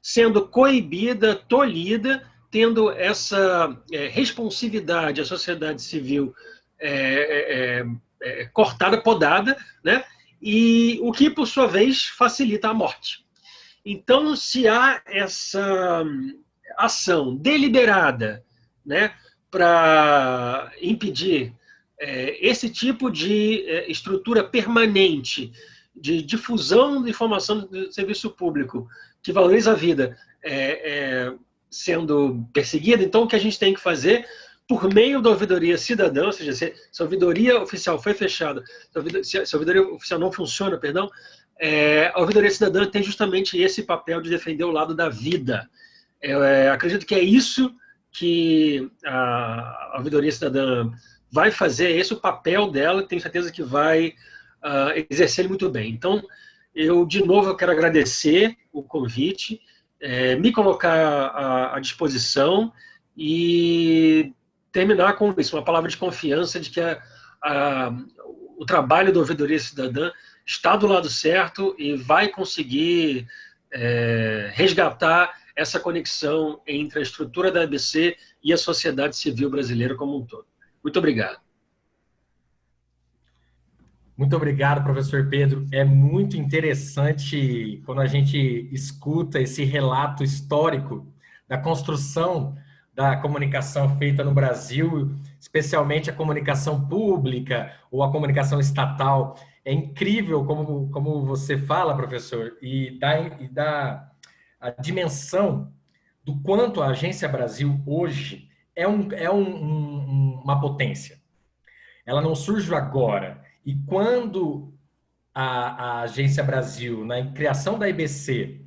sendo coibida, tolhida, tendo essa é, responsividade à sociedade civil é, é, é, é cortada, podada, né? e o que, por sua vez, facilita a morte. Então, se há essa ação deliberada né, para impedir esse tipo de é, estrutura permanente de difusão de informação do serviço público que valoriza a vida é, é, sendo perseguida, então o que a gente tem que fazer por meio da ouvidoria cidadã, ou seja, se, a ouvidoria oficial foi fechada, se a ouvidoria, oficial não funciona, perdão, é, a ouvidoria cidadã tem justamente esse papel de defender o lado da vida. É, acredito que é isso que a, a Ouvidoria Cidadã vai fazer, esse o papel dela, tenho certeza que vai uh, exercer ele muito bem. Então, eu, de novo, quero agradecer o convite, é, me colocar à, à, disposição e terminar com isso, uma palavra de confiança de que a, a, o trabalho da Ouvidoria Cidadã está do lado certo e vai conseguir é, resgatar essa conexão entre a estrutura da ABC e a sociedade civil brasileira como um todo. Muito obrigado. Muito obrigado, professor Pedro. É muito interessante quando a gente escuta esse relato histórico da construção da comunicação feita no Brasil, especialmente a comunicação pública ou a comunicação estatal. É incrível como, como você fala, professor, e dá, e dá a dimensão do quanto a Agência Brasil hoje é, um, é um, um, uma potência. Ela não surge agora. E quando a, a Agência Brasil, na criação da IBC,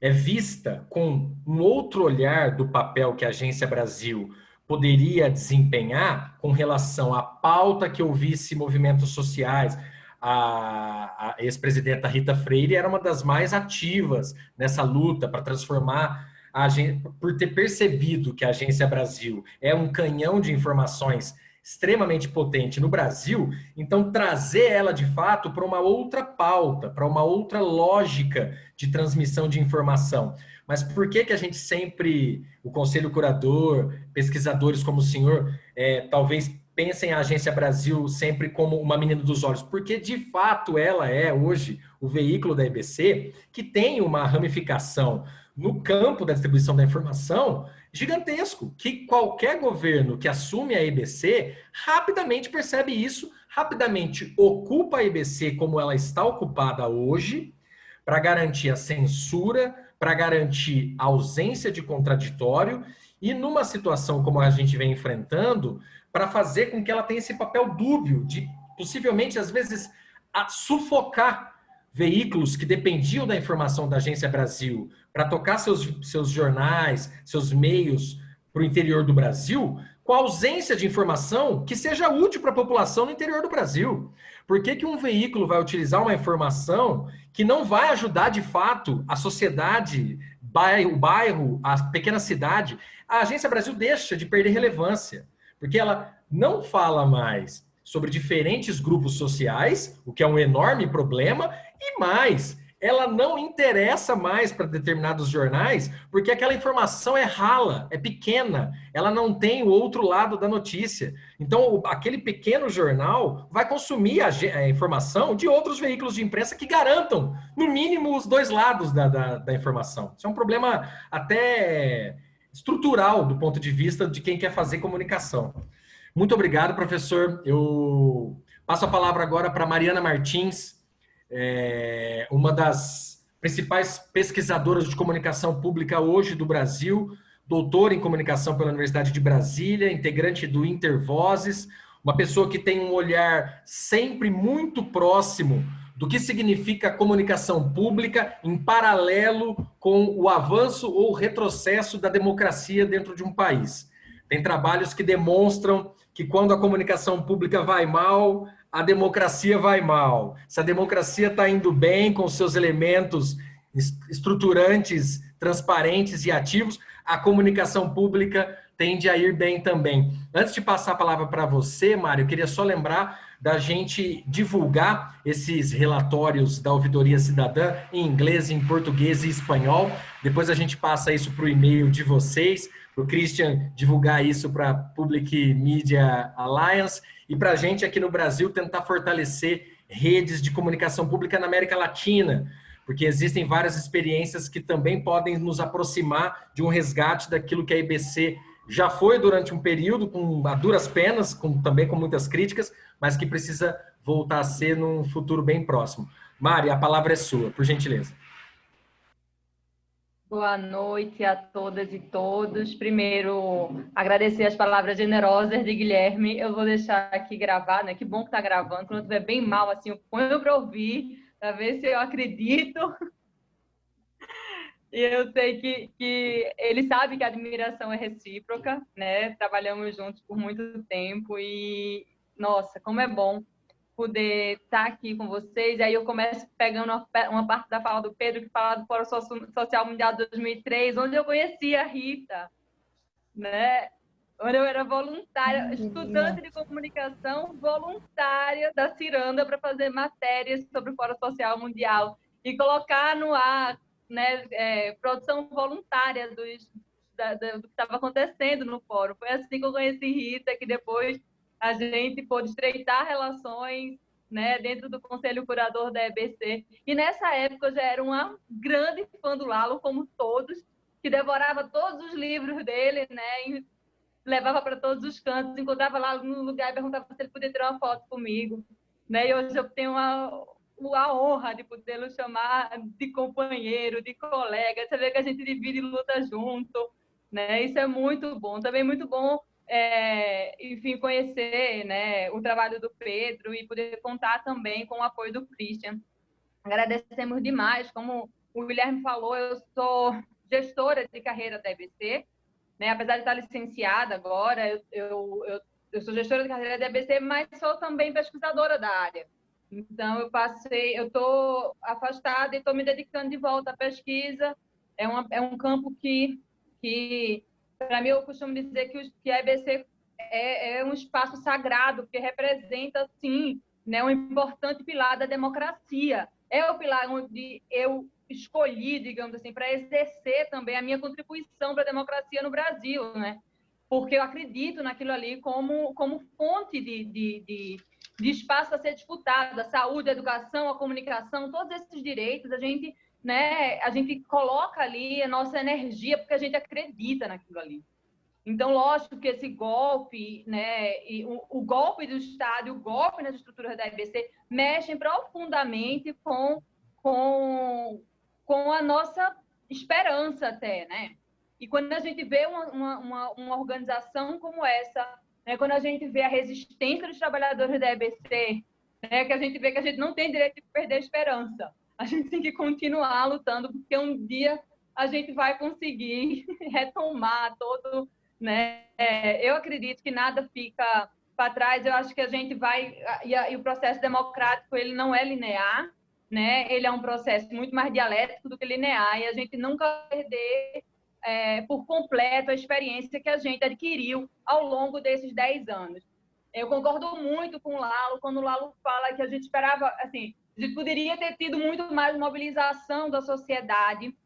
é vista com um outro olhar do papel que a Agência Brasil poderia desempenhar com relação à pauta que ouvisse movimentos sociais, a, a ex-presidenta Rita Freire era uma das mais ativas nessa luta para transformar agência, por ter percebido que a Agência Brasil é um canhão de informações extremamente potente no Brasil, então trazer ela de fato para uma outra pauta, para uma outra lógica de transmissão de informação. Mas por que que a gente sempre, o conselho curador, pesquisadores como o senhor, é, talvez pensem a Agência Brasil sempre como uma menina dos olhos, porque de fato ela é hoje o veículo da EBC que tem uma ramificação no campo da distribuição da informação gigantesco, que qualquer governo que assume a EBC rapidamente percebe isso, rapidamente ocupa a EBC como ela está ocupada hoje, para garantir a censura, para garantir a ausência de contraditório, e numa situação como a gente vem enfrentando, para fazer com que ela tenha esse papel dúbio de, possivelmente, às vezes, sufocar veículos que dependiam da informação da Agência Brasil para tocar seus, seus jornais, seus meios para o interior do Brasil, com a ausência de informação que seja útil para a população no interior do Brasil. Por que, que um veículo vai utilizar uma informação que não vai ajudar de fato a sociedade, o bairro, a pequena cidade? A Agência Brasil deixa de perder relevância porque ela não fala mais sobre diferentes grupos sociais, o que é um enorme problema, e mais, ela não interessa mais para determinados jornais, porque aquela informação é rala, é pequena, ela não tem o outro lado da notícia. Então, aquele pequeno jornal vai consumir a, informação de outros veículos de imprensa que garantam, no mínimo, os dois lados da, da, da informação. Isso é um problema até estrutural do ponto de vista de quem quer fazer comunicação. Muito obrigado, professor. Eu passo a palavra agora para Mariana Martins, é, uma das principais pesquisadoras de comunicação pública hoje do Brasil, doutora em comunicação pela Universidade de Brasília, integrante do Intervozes, uma pessoa que tem um olhar sempre muito próximo do que significa comunicação pública em paralelo com o avanço ou retrocesso da democracia dentro de um país. Tem trabalhos que demonstram que quando a comunicação pública vai mal, a democracia vai mal. Se a democracia está indo bem com seus elementos estruturantes, transparentes e ativos, a comunicação pública tende a ir bem também. Antes de passar a palavra para você, Mário, eu queria só lembrar da gente divulgar esses relatórios da Ouvidoria Cidadã em inglês, em português e espanhol. Depois a gente passa isso para o e-mail de vocês, para o Christian divulgar isso para a Public Media Alliance e para a gente aqui no Brasil tentar fortalecer redes de comunicação pública na América Latina, porque existem várias experiências que também podem nos aproximar de um resgate daquilo que a IBC já foi durante um período com a duras penas, com, também com muitas críticas, mas que precisa voltar a ser num futuro bem próximo. Mari, a palavra é sua, por gentileza. Boa noite a todas e todos. Primeiro, agradecer as palavras generosas de Guilherme. Eu vou deixar aqui gravado, né? Que bom que está gravando. Quando estiver bem mal, assim, eu ponho para ouvir, para ver se eu acredito. E eu sei que, que ele sabe que a admiração é recíproca, né? Trabalhamos juntos por muito tempo e, nossa, como é bom poder estar aqui com vocês. E aí eu começo pegando uma, uma parte da fala do Pedro, que fala do Fórum Social Mundial de 2003, onde eu conheci a Rita, né? Onde eu era voluntária, estudante de comunicação voluntária da Ciranda para fazer matérias sobre o Fórum Social Mundial e colocar no ar né, é, produção voluntária dos, da, da, do que estava acontecendo no fórum. Foi assim que eu conheci Rita, que depois a gente pôde estreitar relações né, dentro do conselho curador da EBC. E nessa época eu já era uma grande fã do Lalo, como todos, que devorava todos os livros dele, né, e levava para todos os cantos, encontrava lá no lugar e perguntava se ele podia tirar uma foto comigo. Né, e hoje eu tenho a honra de podê-lo chamar de companheiro, de colega. Vê que a gente divide luta junto, né? Isso é muito bom. Também muito bom, é, enfim, conhecer né, o trabalho do Pedro e poder contar também com o apoio do Christian. Agradecemos demais. Como o Guilherme falou, eu sou gestora de carreira da EBC, né? apesar de estar licenciada agora, eu, eu, eu, sou gestora de carreira da EBC, mas sou também pesquisadora da área. Então, eu passei, eu estou afastada e estou me dedicando de volta à pesquisa. É, uma, é um campo que, que para mim, eu costumo dizer que, que a EBC é, é, um espaço sagrado, porque representa, sim, né, um importante pilar da democracia. É o pilar onde eu escolhi, digamos assim, para exercer também a minha contribuição para a democracia no Brasil, né? Porque eu acredito naquilo ali como, como fonte de, de, de de espaço a ser disputado, a saúde, a educação, a comunicação, todos esses direitos, a gente, né, a gente coloca ali a nossa energia porque a gente acredita naquilo ali. Então, lógico que esse golpe, né, o, o golpe do Estado e o golpe nas estruturas da IBC mexem profundamente com, com, com a nossa esperança até, né? E quando a gente vê uma, uma, uma organização como essa né, quando a gente vê a resistência dos trabalhadores da EBC, né, que a gente vê que a gente não tem direito de perder a esperança. A gente tem que continuar lutando, porque um dia a gente vai conseguir retomar todo. Né? É, eu acredito que nada fica para trás. Eu acho que a gente vai. E, a, e o processo democrático ele não é linear, né? ele é um processo muito mais dialético do que linear, e a gente nunca perder é, por completo a experiência que a gente adquiriu ao longo desses 10 anos. Eu concordo muito com o Lalo, quando o Lalo fala que a gente esperava, assim, gente poderia ter tido muito mais mobilização da sociedade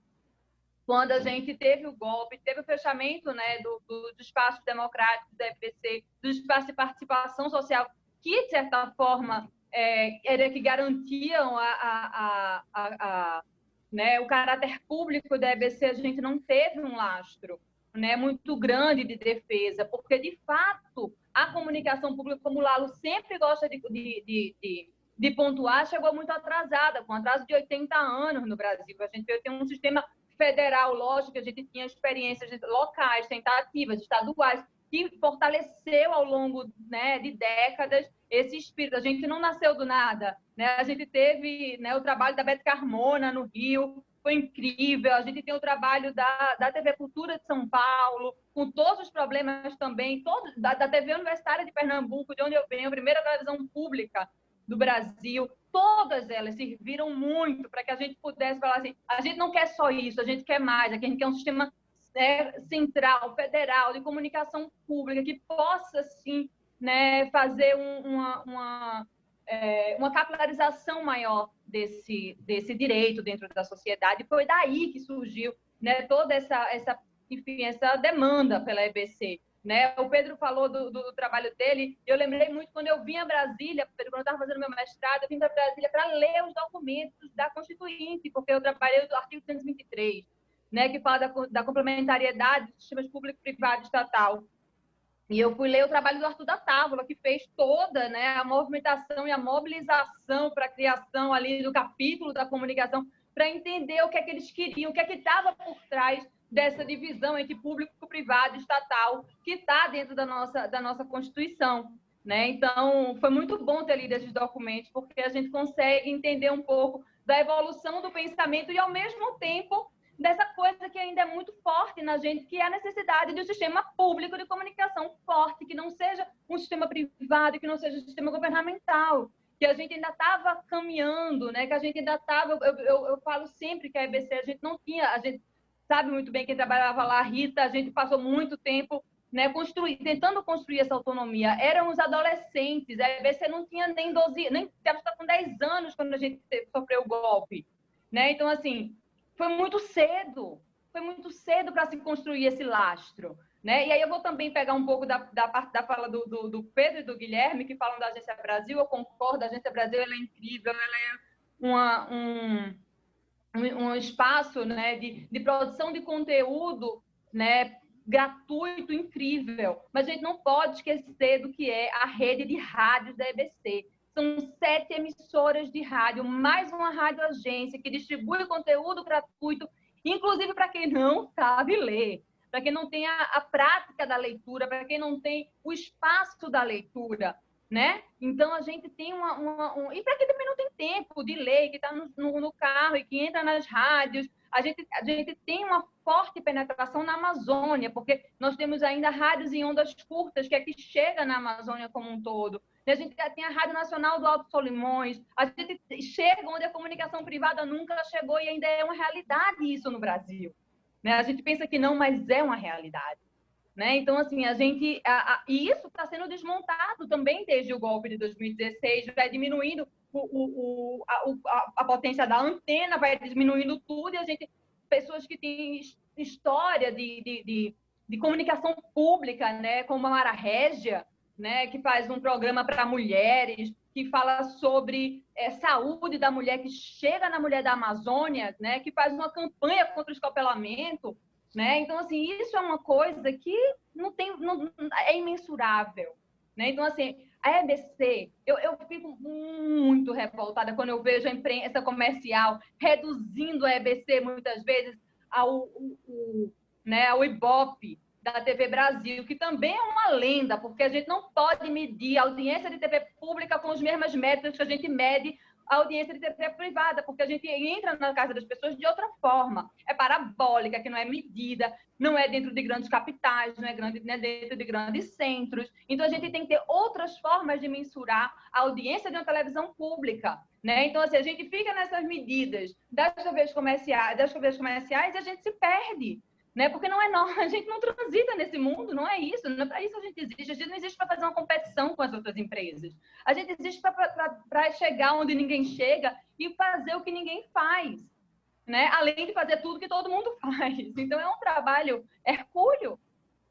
quando a gente teve o golpe, teve o fechamento né, do, do, do espaço democrático do FPC, do espaço de participação social, que, de certa forma, é, era que garantiam a, a, a, a né? O caráter público da EBC, a gente não teve um lastro né, muito grande de defesa, porque, de fato, a comunicação pública, como o Lalo sempre gosta de, de, de, de, pontuar, chegou muito atrasada, com atraso de 80 anos no Brasil. A gente tem um sistema federal, lógico, a gente tinha experiências locais, tentativas estaduais, que fortaleceu ao longo né, de décadas esse espírito. A gente não nasceu do nada. Né? A gente teve né, o trabalho da Beth Carmona no Rio, foi incrível. A gente tem o trabalho da, da TV Cultura de São Paulo, com todos os problemas também, todos, da, da TV Universitária de Pernambuco, de onde eu venho, a primeira televisão pública do Brasil. Todas elas serviram muito para que a gente pudesse falar assim: a gente não quer só isso, a gente quer mais, a gente quer um sistema é, central, federal, de comunicação pública, que possa, sim, né, fazer um, uma, uma, é, uma capilarização maior desse, desse direito dentro da sociedade. Foi daí que surgiu né, toda essa, essa, enfim, essa demanda pela EBC. Né? O Pedro falou do, do, do, trabalho dele, eu lembrei muito quando eu vim a Brasília, Pedro, quando eu estava fazendo meu mestrado, eu vim para Brasília para ler os documentos da Constituinte, porque eu trabalhei do artigo 223, né, que fala da, da complementariedade dos sistemas público-privado estatal. E eu fui ler o trabalho do Arthur da Távola, que fez toda né, a movimentação e a mobilização para a criação ali do capítulo da comunicação, para entender o que é que eles queriam, o que é que estava por trás dessa divisão entre público, privado estatal, que está dentro da nossa, da nossa Constituição. Né? Então, foi muito bom ter lido esses documentos, porque a gente consegue entender um pouco da evolução do pensamento e, ao mesmo tempo, dessa coisa ainda é muito forte na gente, que é a necessidade de um sistema público de comunicação forte, que não seja um sistema privado, que não seja um sistema governamental, que a gente ainda estava caminhando, né? Que a gente ainda estava, eu, eu, eu, falo sempre que a EBC a gente não tinha, a gente sabe muito bem quem trabalhava lá, Rita, a gente passou muito tempo né, construir, tentando construir essa autonomia. Eram os adolescentes, a EBC não tinha nem 12, nem estava com 10 anos quando a gente sofreu o golpe. Né? Então, assim, foi muito cedo, foi muito cedo para se construir esse lastro. Né? E aí eu vou também pegar um pouco da, da da fala do, do, do, Pedro e do Guilherme, que falam da Agência Brasil, eu concordo, a Agência Brasil ela é incrível, ela é uma, um, um espaço né, de, de produção de conteúdo né, gratuito, incrível, mas a gente não pode esquecer do que é a rede de rádios da EBC. São sete emissoras de rádio, mais uma rádio agência que distribui conteúdo gratuito, inclusive para quem não sabe ler, para quem não tem a, a prática da leitura, para quem não tem o espaço da leitura né? Então a gente tem uma, uma um... e para quem também não tem tempo de ler, que está no, no, carro e que entra nas rádios, a gente, a gente tem uma forte penetração na Amazônia, porque nós temos ainda rádios em ondas curtas, que é que chega na Amazônia como um todo. A gente tem a Rádio Nacional do Alto Solimões, a gente chega onde a comunicação privada nunca chegou e ainda é uma realidade isso no Brasil. Né? A gente pensa que não, mas é uma realidade. Né? Então, assim, a gente. A, a, e isso está sendo desmontado também desde o golpe de 2016, vai diminuindo o, o, o, a, a, potência da antena, vai diminuindo tudo, e a gente. Pessoas que têm história de, de, de, de comunicação pública, né? como a Mara Régia, né? que faz um programa para mulheres, que fala sobre é, saúde da mulher, que chega na mulher da Amazônia, né? que faz uma campanha contra o escopelamento né? Então, assim, isso é uma coisa que não tem, não, é imensurável, né? Então, assim, a EBC, eu, eu fico muito revoltada quando eu vejo a imprensa comercial reduzindo a EBC muitas vezes ao, o, o, né, ao Ibope da TV Brasil, que também é uma lenda, porque a gente não pode medir a audiência de TV pública com as mesmas métricas que a gente mede a audiência de TV privada, porque a gente entra na casa das pessoas de outra forma. É parabólica, que não é medida, não é dentro de grandes capitais, não é, grande, não é dentro de grandes centros. Então, a gente tem que ter outras formas de mensurar a audiência de uma televisão pública. Né? Então, assim, a gente fica nessas medidas das TVs comerciais, das TVs comerciais e a gente se perde né? Porque não é nós, a gente não transita nesse mundo, não é isso, não é para isso a gente existe. A gente não existe para fazer uma competição com as outras empresas. A gente existe para chegar onde ninguém chega e fazer o que ninguém faz, né? Além de fazer tudo que todo mundo faz. Então é um trabalho hercúleo,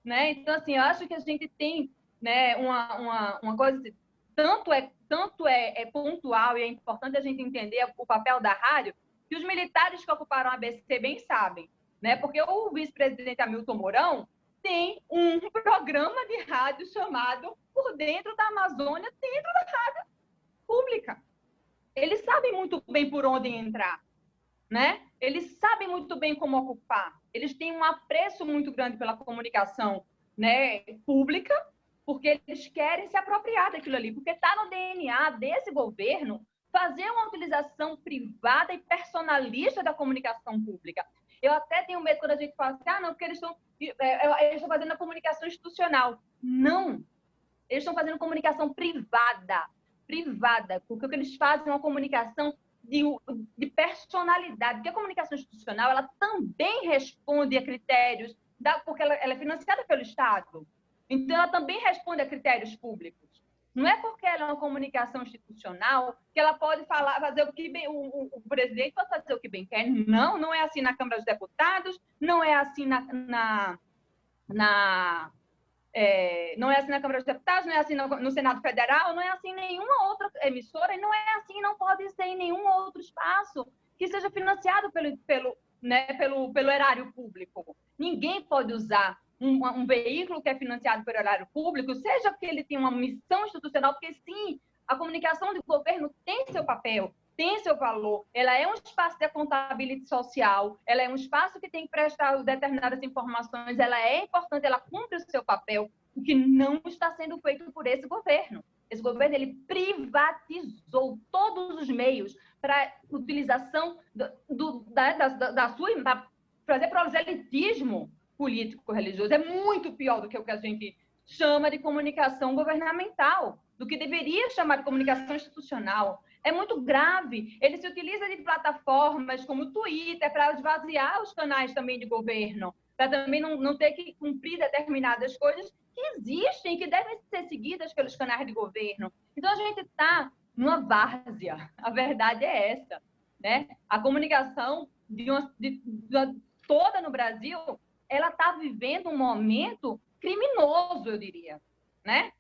né? Então assim, eu acho que a gente tem, né, uma, uma, uma coisa tanto é tanto é, é pontual e é importante a gente entender o papel da rádio que os militares que ocuparam a ABC bem sabem né? Porque o vice-presidente Hamilton Mourão tem um programa de rádio chamado Por Dentro da Amazônia, dentro da rádio pública. Eles sabem muito bem por onde entrar, né? Eles sabem muito bem como ocupar. Eles têm um apreço muito grande pela comunicação, né, pública, porque eles querem se apropriar daquilo ali, porque está no DNA desse governo fazer uma utilização privada e personalista da comunicação pública. Eu até tenho medo quando a gente fala assim, ah, não, porque eles estão, é, é, eles estão fazendo a comunicação institucional. Não. Eles estão fazendo comunicação privada. Privada. Porque o que eles fazem é uma comunicação de, de personalidade. Porque a comunicação institucional, ela também responde a critérios, da, porque ela, ela é financiada pelo Estado. Então, ela também responde a critérios públicos. Não é porque ela é uma comunicação institucional que ela pode falar, fazer o que bem, o, o, o, presidente pode fazer o que bem quer. Não, não é assim na Câmara dos Deputados, não é assim na, na, na é, não é assim na Câmara dos Deputados, não é assim no, no, Senado Federal, não é assim em nenhuma outra emissora, e não é assim, não pode ser em nenhum outro espaço que seja financiado pelo, pelo, né, pelo, pelo erário público. Ninguém pode usar um, um, veículo que é financiado pelo horário público, seja porque ele tem uma missão institucional, porque sim, a comunicação do governo tem seu papel, tem seu valor, ela é um espaço de contabilidade social, ela é um espaço que tem que prestar determinadas informações, ela é importante, ela cumpre o seu papel, o que não está sendo feito por esse governo. Esse governo ele privatizou todos os meios para utilização do, do, da, da, da, sua, da fazer proselitismo político-religioso. É muito pior do que o que a gente chama de comunicação governamental, do que deveria chamar de comunicação institucional. É muito grave. Ele se utiliza de plataformas como o Twitter para esvaziar os canais também de governo, para também não, não ter que cumprir determinadas coisas que existem, que devem ser seguidas pelos canais de governo. Então, a gente está numa várzea. A verdade é essa. Né? A comunicação de uma, de, de, toda no Brasil, ela está vivendo um momento criminoso, eu diria, né?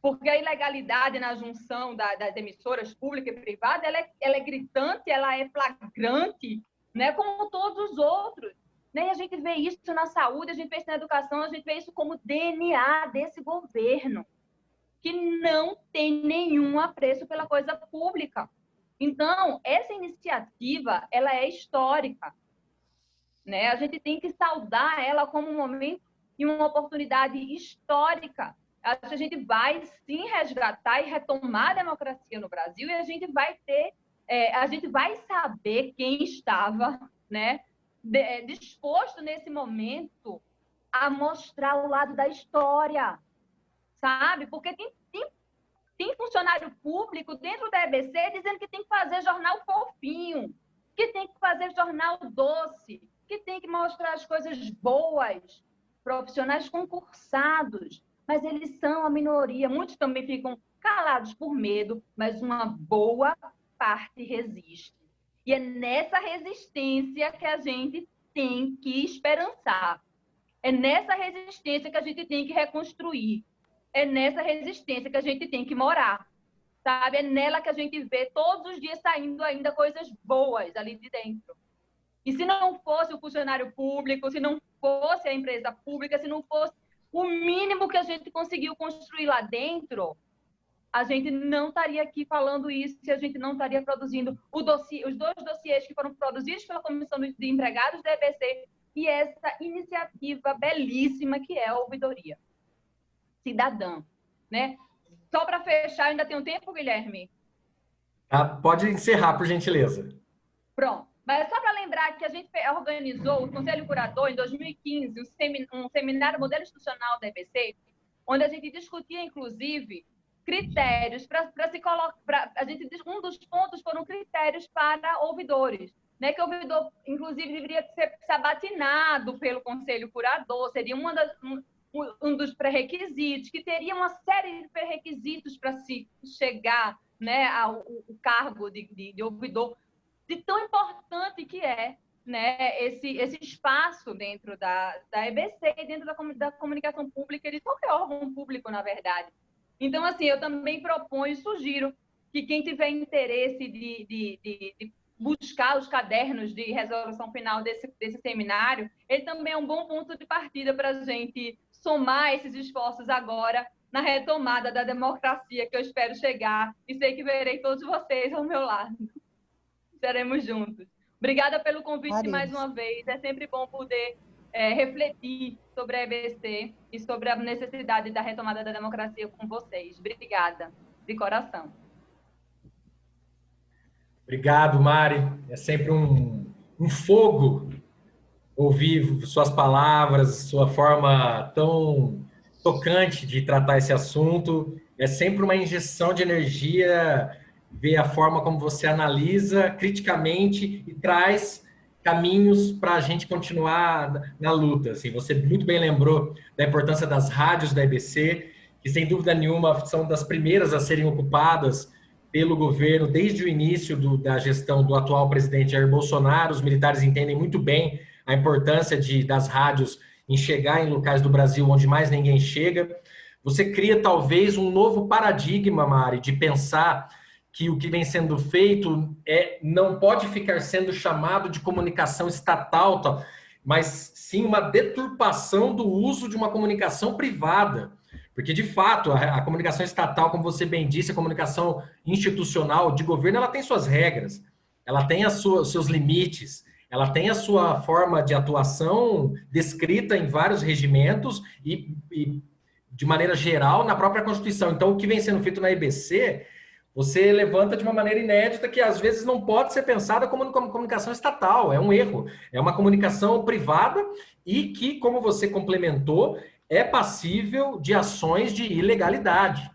Porque a ilegalidade na junção da, das emissoras pública e privada, ela é, ela é gritante, ela é flagrante, né? Como todos os outros. Né? E a gente vê isso na saúde, a gente vê isso na educação, a gente vê isso como DNA desse governo, que não tem nenhum apreço pela coisa pública. Então, essa iniciativa, ela é histórica. Né? A gente tem que saudar ela como um momento e uma oportunidade histórica. A gente vai sim resgatar e retomar a democracia no Brasil e a gente vai ter, é, a gente vai saber quem estava, né, é, disposto nesse momento a mostrar o lado da história, sabe? Porque tem, tem, tem funcionário público dentro da EBC dizendo que tem que fazer jornal fofinho, que tem que fazer jornal doce, que tem que mostrar as coisas boas, profissionais concursados, mas eles são a minoria. Muitos também ficam calados por medo, mas uma boa parte resiste. E é nessa resistência que a gente tem que esperançar. É nessa resistência que a gente tem que reconstruir. É nessa resistência que a gente tem que morar. Sabe? É nela que a gente vê todos os dias saindo ainda coisas boas ali de dentro. E se não fosse o funcionário público, se não fosse a empresa pública, se não fosse o mínimo que a gente conseguiu construir lá dentro, a gente não estaria aqui falando isso se a gente não estaria produzindo dossiê, os dois dossiês que foram produzidos pela Comissão de Empregados da EBC e essa iniciativa belíssima que é a ouvidoria cidadã, né? Só para fechar, ainda tem um tempo, Guilherme? Ah, pode encerrar, por gentileza. Pronto. Mas só para lembrar que a gente organizou o Conselho Curador em 2015, um seminário modelo institucional da EBC, onde a gente discutia, inclusive, critérios para se colocar. A gente, um dos pontos foram critérios para ouvidores. Né, que o ouvidor, inclusive, deveria ser sabatinado pelo Conselho Curador, seria uma das, um, um dos pré-requisitos, que teria uma série de pré-requisitos para se chegar né, ao, ao cargo de, de, de ouvidor de tão importante que é né, esse, esse espaço dentro da, da EBC, dentro da, da comunicação pública, de qualquer órgão público, na verdade. Então, assim, eu também proponho e sugiro que quem tiver interesse de, de, de, de, buscar os cadernos de resolução final desse, desse seminário, ele também é um bom ponto de partida para a gente somar esses esforços agora na retomada da democracia que eu espero chegar e sei que verei todos vocês ao meu lado estaremos juntos. Obrigada pelo convite mais uma vez. É sempre bom poder é, refletir sobre a EBC e sobre a necessidade da retomada da democracia com vocês. Obrigada, de coração. Obrigado, Mari. É sempre um, um fogo ouvir suas palavras, sua forma tão tocante de tratar esse assunto. É sempre uma injeção de energia ver a forma como você analisa criticamente e traz caminhos para a gente continuar na luta. Assim, você muito bem lembrou da importância das rádios da EBC, que sem dúvida nenhuma são das primeiras a serem ocupadas pelo governo desde o início do, da gestão do atual presidente Jair Bolsonaro. Os militares entendem muito bem a importância de, das rádios em chegar em locais do Brasil onde mais ninguém chega. Você cria talvez um novo paradigma, Mari, de pensar que o que vem sendo feito é não pode ficar sendo chamado de comunicação estatal, tá? mas sim uma deturpação do uso de uma comunicação privada. Porque, de fato, a, a comunicação estatal, como você bem disse, a comunicação institucional de governo, ela tem suas regras, ela tem os seus limites, ela tem a sua forma de atuação descrita em vários regimentos e, e, de maneira geral, na própria Constituição. Então, o que vem sendo feito na EBC Você levanta de uma maneira inédita que às vezes não pode ser pensada como uma comunicação estatal, é um erro. É uma comunicação privada e que, como você complementou, é passível de ações de ilegalidade.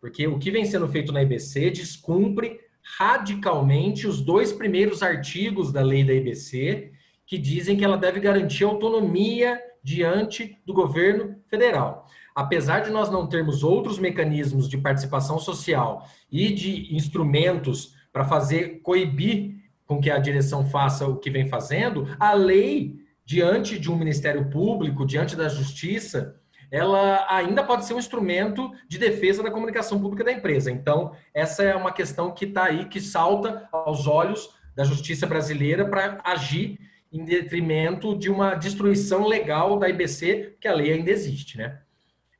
Porque o que vem sendo feito na IBC descumpre radicalmente os dois primeiros artigos da lei da IBC, que dizem que ela deve garantir autonomia diante do governo federal. Apesar de nós não termos outros mecanismos de participação social e de instrumentos para fazer coibir com que a direção faça o que vem fazendo, a lei, diante de um Ministério Público, diante da Justiça, ela ainda pode ser um instrumento de defesa da comunicação pública da empresa. Então, essa é uma questão que está aí, que salta aos olhos da justiça brasileira para agir em detrimento de uma destruição legal da IBC, que a lei ainda existe, né?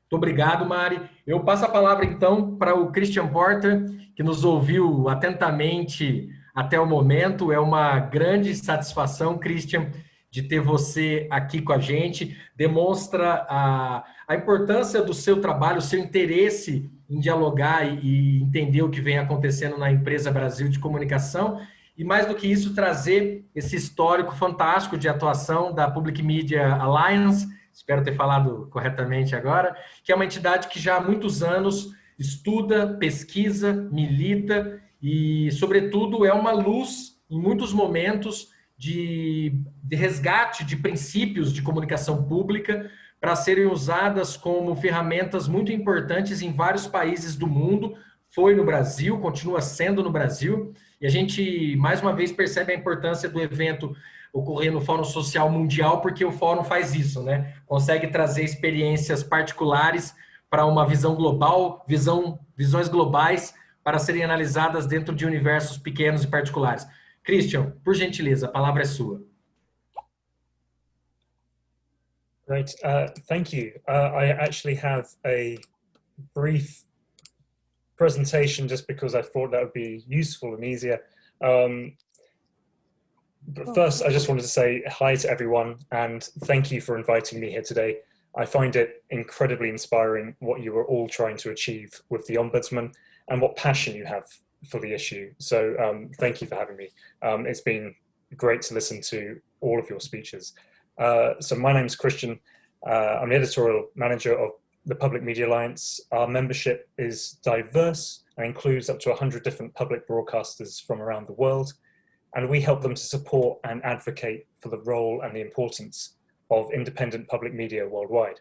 Muito obrigado, Mari. Eu passo a palavra, então, para o Christian Porter, que nos ouviu atentamente até o momento. É uma grande satisfação, Christian, de ter você aqui com a gente. Demonstra a, a importância do seu trabalho, o seu interesse em dialogar e, e entender o que vem acontecendo na empresa Brasil de Comunicação e mais do que isso, trazer esse histórico fantástico de atuação da Public Media Alliance, espero ter falado corretamente agora, que é uma entidade que já há muitos anos estuda, pesquisa, milita e, sobretudo, é uma luz em muitos momentos de, de resgate de princípios de comunicação pública para serem usadas como ferramentas muito importantes em vários países do mundo. Foi no Brasil, continua sendo no Brasil, e a gente, mais uma vez, percebe a importância do evento ocorrer no Fórum Social Mundial, porque o Fórum faz isso, né? Consegue trazer experiências particulares para uma visão global, visão, visões globais para serem analisadas dentro de universos pequenos e particulares. Christian, por gentileza, a palavra é sua. Great, uh, thank you. Uh, I actually have a brief presentation just because I thought that would be useful and easier. Um, but first, I just wanted to say hi to everyone and thank you for inviting me here today. I find it incredibly inspiring what you are all trying to achieve with the Ombudsman and what passion you have for the issue. So um, thank you for having me. Um, it's been great to listen to all of your speeches. Uh, so my name is Christian. Uh, I'm the editorial manager of the Public Media Alliance, our membership is diverse and includes up to 100 different public broadcasters from around the world. And we help them to support and advocate for the role and the importance of independent public media worldwide.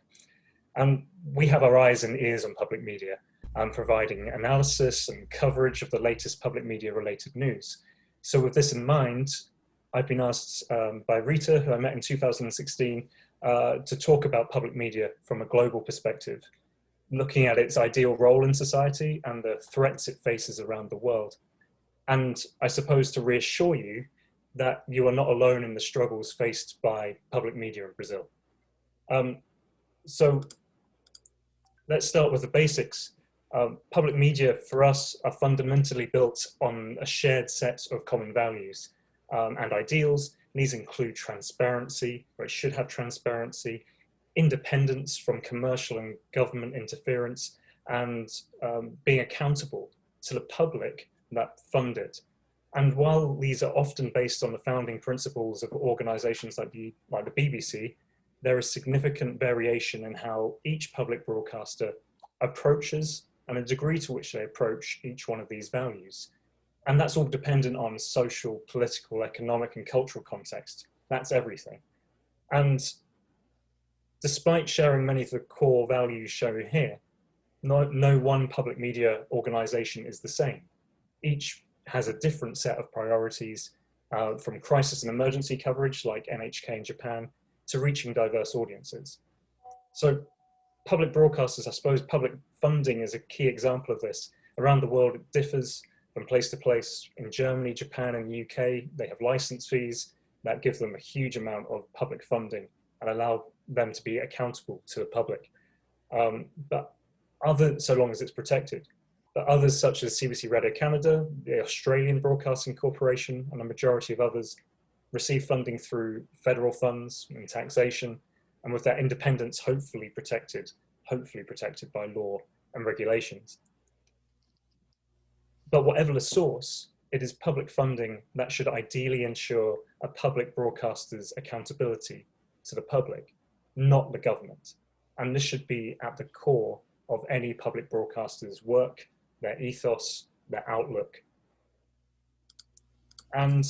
And we have our eyes and ears on public media, and providing analysis and coverage of the latest public media related news. So with this in mind, I've been asked um, by Rita, who I met in 2016, uh, to talk about public media from a global perspective, looking at its ideal role in society and the threats it faces around the world. And I suppose to reassure you that you are not alone in the struggles faced by public media in Brazil. Um, so let's start with the basics. Um, public media for us are fundamentally built on a shared set of common values um, and ideals And these include transparency, or it should have transparency, independence from commercial and government interference, and um, being accountable to the public that fund it. And while these are often based on the founding principles of organizations like the, like the BBC, there is significant variation in how each public broadcaster approaches and the degree to which they approach each one of these values. And that's all dependent on social, political, economic and cultural context. That's everything. And despite sharing many of the core values shown here, no, no one public media organization is the same. Each has a different set of priorities uh, from crisis and emergency coverage like NHK in Japan to reaching diverse audiences. So public broadcasters, I suppose public funding is a key example of this. Around the world, it differs from place to place. In Germany, Japan, and the UK, they have license fees that give them a huge amount of public funding and allow them to be accountable to the public. Um, but other, so long as it's protected. But others such as CBC Radio Canada, the Australian Broadcasting Corporation, and a majority of others receive funding through federal funds and taxation, and with that independence hopefully protected, hopefully protected by law and regulations. but whatever the source, it is public funding that should ideally ensure a public broadcaster's accountability to the public, not the government. And this should be at the core of any public broadcaster's work, their ethos, their outlook. And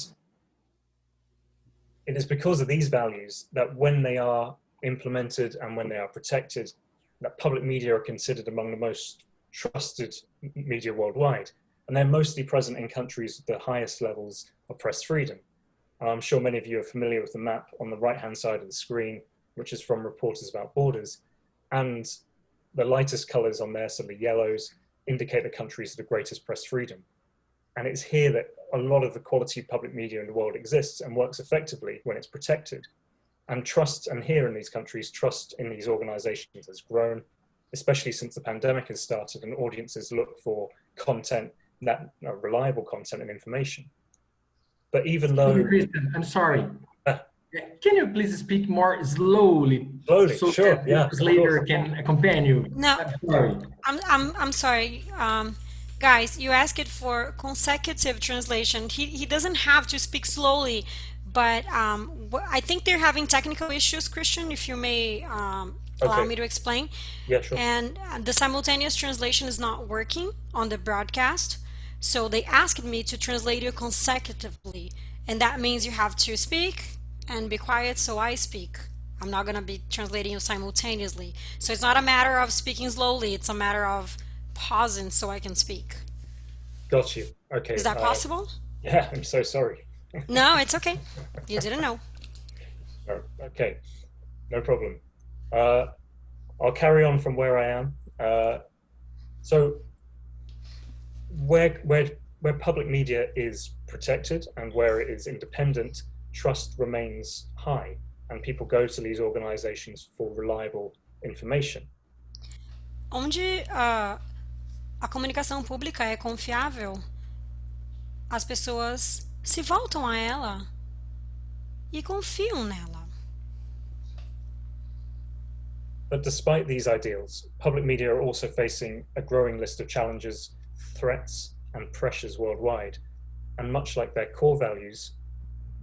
it is because of these values that when they are implemented and when they are protected, that public media are considered among the most trusted media worldwide. And they're mostly present in countries with the highest levels of press freedom. I'm sure many of you are familiar with the map on the right-hand side of the screen, which is from Reporters Without Borders. And the lightest colors on there, so the yellows, indicate the countries with the greatest press freedom. And it's here that a lot of the quality public media in the world exists and works effectively when it's protected. And trust, and here in these countries, trust in these organizations has grown, especially since the pandemic has started and audiences look for content, that uh, reliable content and information. But even though... I'm sorry. Uh, can you please speak more slowly? Slowly, so sure, yeah. later can accompany you. No, I'm sorry. I'm, I'm, I'm sorry. Um, guys, you asked for consecutive translation. He, he doesn't have to speak slowly, but um, I think they're having technical issues, Christian, if you may um, allow okay. me to explain. Yeah, sure. And uh, the simultaneous translation is not working on the broadcast. So they asked me to translate you consecutively. And that means you have to speak and be quiet so I speak. I'm not going to be translating you simultaneously. So it's not a matter of speaking slowly, it's a matter of pausing so I can speak. Got you. Okay. Is that uh, possible? Yeah, I'm so sorry. no, it's okay. You didn't know. Oh, okay, no problem. Uh, I'll carry on from where I am. Uh, so where, where, where public media is protected and where it is independent, trust remains high and people go to these organizations for reliable information. Onde uh, a comunicação pública é confiável, as pessoas se voltam a ela e confiam nela. But despite these ideals, public media are also facing a growing list of challenges, threats, and pressures worldwide. And much like their core values,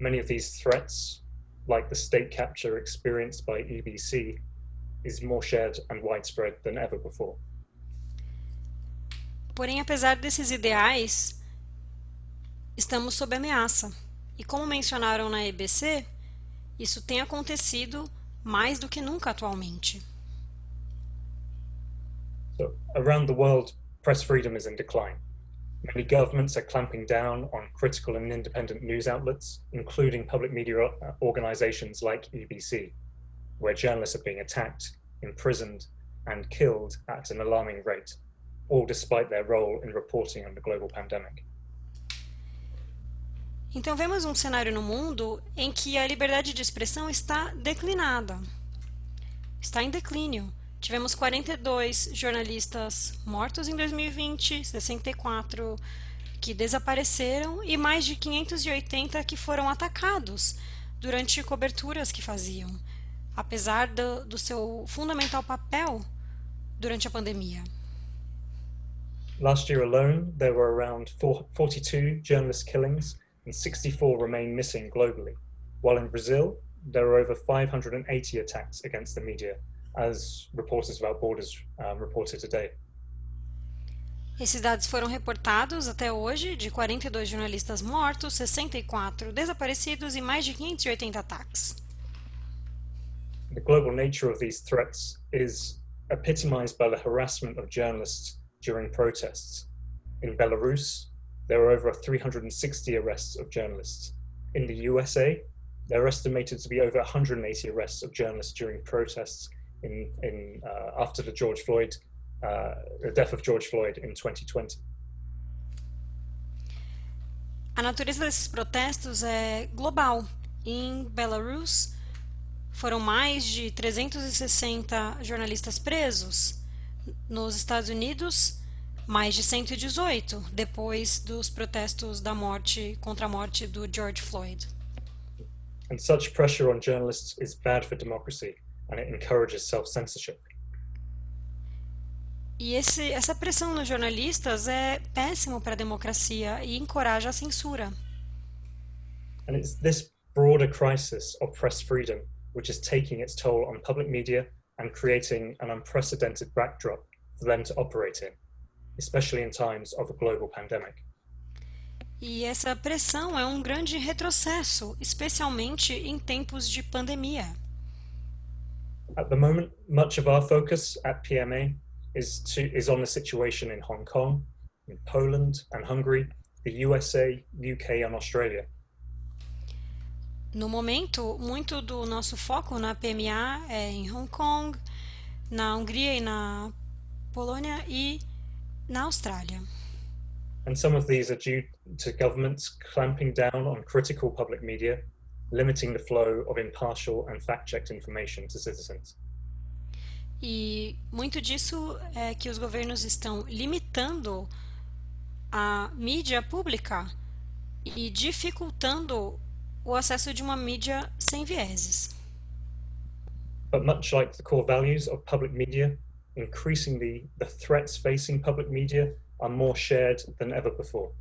many of these threats, like the state capture experienced by EBC, is more shared and widespread than ever before. Porém, apesar desses ideais, estamos sob ameaça. E como mencionaram na EBC, isso tem acontecido mais do que nunca atualmente. So, around the world, press freedom is in decline. Many governments are clamping down on critical and independent news outlets, including public media organizations like EBC, where journalists are being attacked, imprisoned, and killed at an alarming rate. all despite their role in reporting on the global pandemic. Então vemos um cenário no mundo em que a liberdade de expressão está declinada. Está em declínio. Tivemos 42 jornalistas mortos em 2020, 64 que desapareceram e mais de 580 que foram atacados durante coberturas que faziam, apesar do, do seu fundamental papel durante a pandemia. Last year alone, there were around 42 journalist killings and 64 remain missing globally, while in Brazil, there are over 580 attacks against the media, as Reporters Without Borders um, reported today. Esses dados foram reportados até hoje de 42 jornalistas mortos, 64 desaparecidos e mais de 580 ataques. The global nature of these threats is epitomized by the harassment of journalists during protests. In Belarus, there were over 360 arrests of journalists. In the USA, there are estimated to be over 180 arrests of journalists during protests in, in, uh, after the George Floyd, uh, the death of George Floyd in 2020. A natureza desses protestos é global. Em Belarus, foram mais de 360 jornalistas presos. Nos Estados Unidos, mais de 118 depois dos protestos da morte contra a morte do George Floyd. And such pressure on journalists is bad for democracy and it encourages self-censorship. E esse, essa pressão nos jornalistas é péssimo para a democracia e encoraja a censura. And it's this broader crisis of press freedom which is taking its toll on public media and creating an unprecedented backdrop for them to operate in, especially in times of a global pandemic. E essa pressão é um grande retrocesso, especialmente em tempos de pandemia. At the moment, much of our focus at PMA is, to, is on the situation in Hong Kong, in Poland and Hungary, the USA, UK and Australia. No momento, muito do nosso foco na PMA é em Hong Kong, na Hungria e na Polônia e na Austrália. And some of these are due to governments clamping down on critical public media, limiting the flow of impartial and fact-checked information to citizens. E muito disso é que os governos estão limitando a mídia pública e dificultando o acesso de uma mídia sem vieses. But much like the core values of public media, increasingly the threats facing public media are more shared than ever before.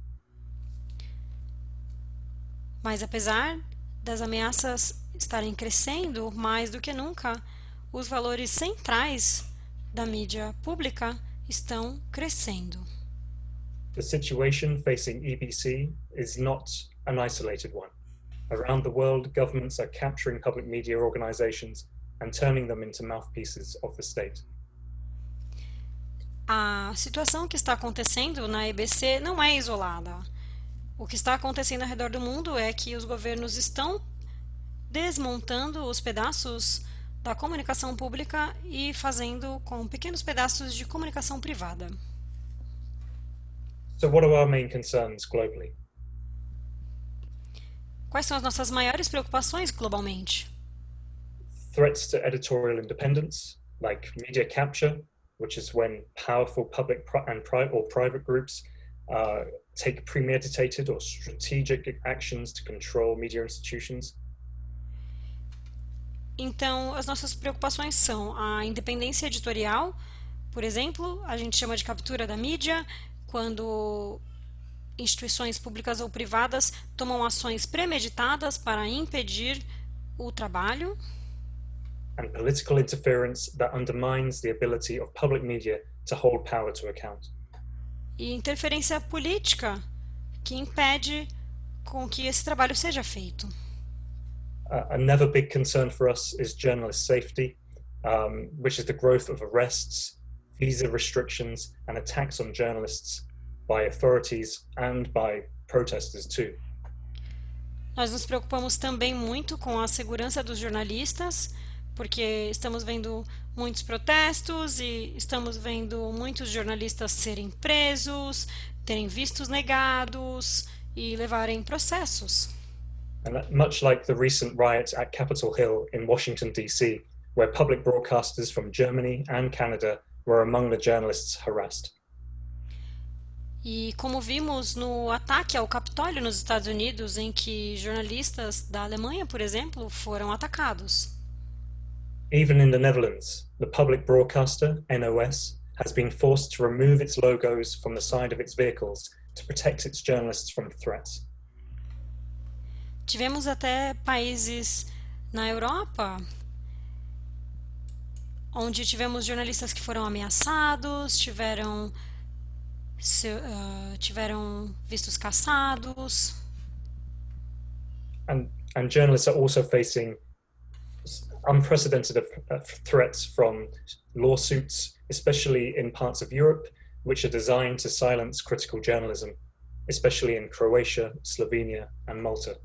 Mas apesar das ameaças estarem crescendo mais do que nunca, os valores centrais da mídia pública estão crescendo. The situation facing EBC is not an isolated one. Around the world, governments are capturing public media organizations and turning them into mouthpieces of the state. A situação que está acontecendo na EBC não é isolada. O que está acontecendo ao redor do mundo é que os governos estão desmontando os pedaços da comunicação pública e fazendo com pequenos pedaços de comunicação privada. So what are our main concerns globally? Quais são as nossas maiores preocupações globalmente? Threats to editorial independence, like media capture, which is when powerful public and private or private groups uh, take premeditated or strategic actions to control media institutions. Então, as nossas preocupações são a independência editorial, por exemplo, a gente chama de captura da mídia, quando instituições públicas ou privadas tomam ações premeditadas para impedir o trabalho. And political interference that undermines the ability of public media to hold power to account. E interferência política que impede com que esse trabalho seja feito. Uh, another big concern for us is journalist safety, um, which is the growth of arrests, visa restrictions, and attacks on journalists by authorities and by protesters too. Nós nos preocupamos também muito com a segurança dos jornalistas, porque estamos vendo muitos protestos e estamos vendo muitos jornalistas serem presos, terem vistos negados e levarem processos. And much like the recent riots at Capitol Hill in Washington, D.C., where public broadcasters from Germany and Canada were among the journalists harassed. E como vimos no ataque ao Capitólio nos Estados Unidos, em que jornalistas da Alemanha, por exemplo, foram atacados. Even in the Netherlands, the public broadcaster, NOS, has been forced to remove its logos from the side of its vehicles to protect its journalists from threats. Tivemos até países na Europa onde tivemos jornalistas que foram ameaçados, tiveram se, uh, tiveram vistos caçados. And, and journalists are also facing unprecedented threats from lawsuits, especially in parts of Europe, which are designed to silence critical journalism, especially in Croatia, Slovenia and Malta.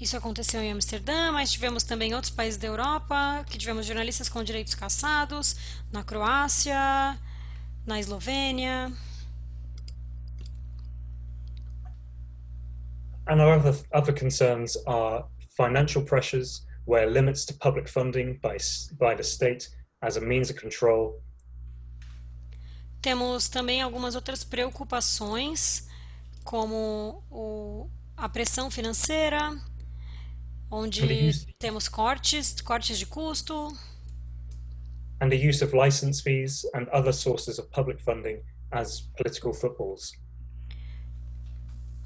Isso aconteceu em Amsterdã, mas tivemos também outros países da Europa que tivemos jornalistas com direitos caçados, na Croácia, na Eslovênia. And our other, other concerns are financial pressures, where limits to public funding by, by the state as a means of control. Temos também algumas outras preocupações, como o, a pressão financeira, onde temos cortes, cortes de custo. and the use of license fees and other sources of public funding as political footballs.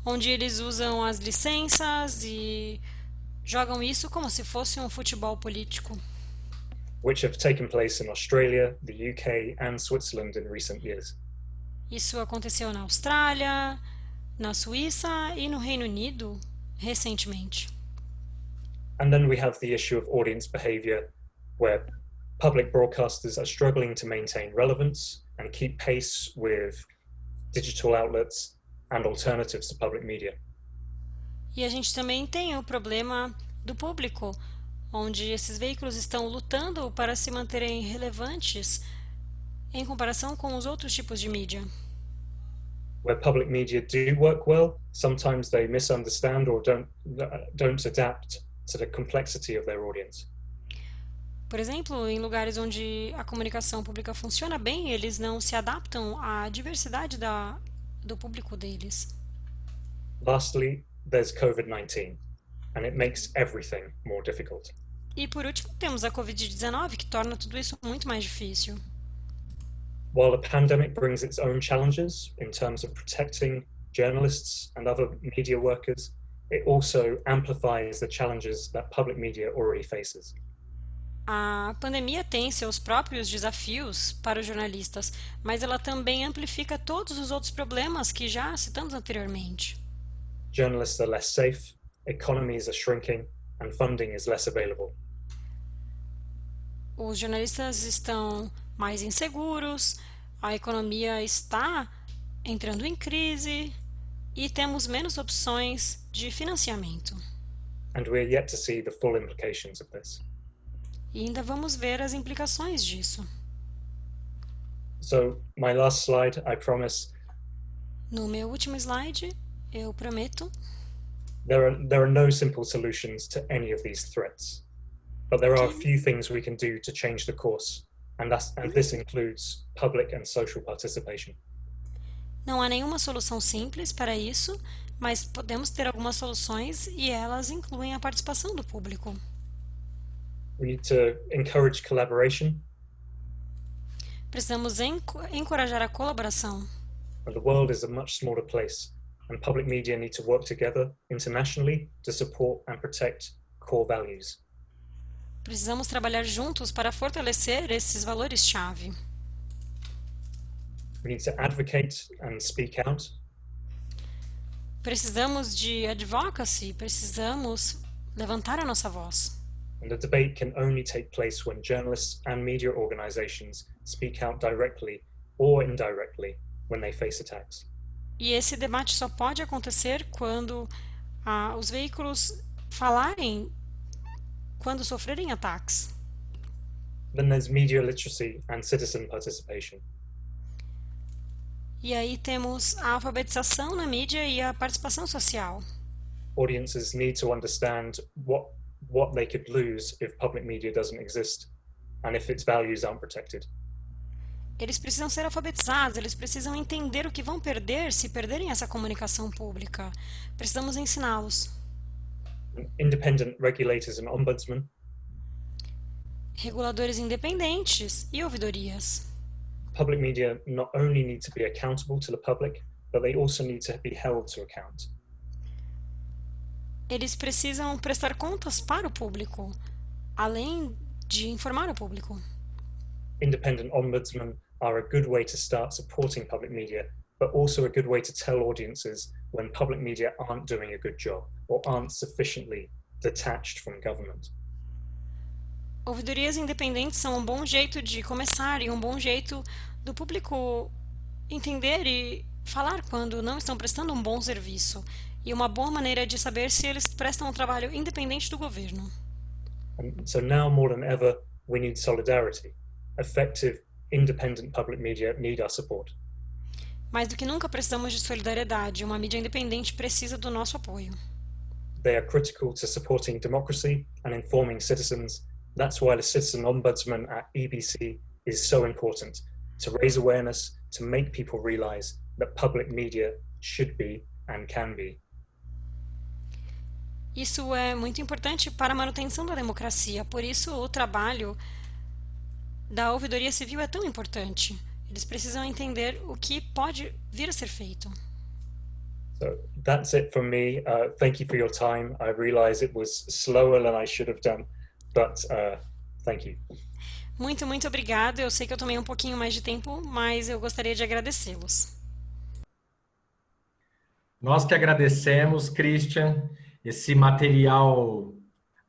onde eles usam as licenças e jogam isso como se fosse um futebol político. which have taken place in Australia, the UK, and Switzerland in recent years. Isso aconteceu na Austrália, na Suíça e no Reino Unido recentemente. And then we have the issue of audience behavior, where public broadcasters are struggling to maintain relevance and keep pace with digital outlets and alternatives to public media. E a gente também tem o problema do público, onde esses veículos estão lutando para se manterem relevantes em comparação com os outros tipos de mídia. Where public media do work well, sometimes they misunderstand or don't, don't adapt to the complexity of their audience. Por exemplo, em lugares onde a comunicação pública funciona bem, eles não se adaptam à diversidade da, do público deles. Lastly, there's COVID-19, and it makes everything more difficult. E por último, temos a Covid-19, que torna tudo isso muito mais difícil. While the pandemic brings its own challenges in terms of protecting journalists and other media workers, it also amplifies the challenges that public media already faces. A pandemia tem seus próprios desafios para os jornalistas, mas ela também amplifica todos os outros problemas que já citamos anteriormente. Journalists are less safe, economies are shrinking, and funding is less available. Os jornalistas estão mais inseguros, a economia está entrando em crise e temos menos opções de financiamento. And we're yet to see the full implications of this. E ainda vamos ver as implicações disso. So, my last slide, I promise, No meu último slide, eu prometo, there are, there are no simple solutions to any of these threats. But there are a few things we can do to change the course, and, that's, and this includes public and social participation. não há nenhuma solução simples para isso, mas podemos ter algumas soluções e elas incluem a participação do público. We need to encourage collaboration, Precisamos enco- encorajar a colaboração. and the world is a much smaller place, and public media need to work together internationally to support and protect core values. Precisamos trabalhar juntos para fortalecer esses valores-chave. We need to advocate and speak out, Precisamos de advocacy, precisamos levantar a nossa voz. and the debate can only take place when journalists and media organizations speak out directly or indirectly when they face attacks. E esse debate só pode acontecer quando ah, os veículos falarem quando sofrerem ataques. Then there's media literacy and citizen participation. E aí temos a alfabetização na mídia e a participação social. Audiences need to understand what what they could lose if public media doesn't exist and if its values aren't protected. Eles precisam ser alfabetizados, eles precisam entender o que vão perder se perderem essa comunicação pública. Precisamos ensiná-los. Independent regulators and ombudsmen Reguladores independentes e ouvidorias. public media not only need to be accountable to the public, but they also need to be held to account. Eles precisam prestar contas para o público, além de informar o público. Independent ombudsmen are a good way to start supporting public media, but also a good way to tell audiences when public media aren't doing a good job or aren't sufficiently detached from government. Ouvidorias independentes são um bom jeito de começar e um bom jeito do público entender e falar quando não estão prestando um bom serviço. E uma boa maneira de saber se eles prestam um trabalho independente do governo. And so now more than ever, we need solidarity. Effective, independent public media need our support. Mais do que nunca precisamos de solidariedade. Uma mídia independente precisa do nosso apoio. They are critical to supporting democracy and informing citizens. That's why the Citizen Ombudsman at EBC is so important to raise awareness, to make people realize that public media should be and can be. Isso é muito importante para a manutenção da democracia. Por isso, o trabalho da ouvidoria civil é tão importante. Eles precisam entender o que pode vir a ser feito. So that's it from me. Uh, thank you for your time. I realize it was slower than I should have done, but uh, thank you. Muito, muito obrigado. Eu sei que eu tomei um pouquinho mais de tempo, mas eu gostaria de agradecê-los. Nós que agradecemos, Christian, esse material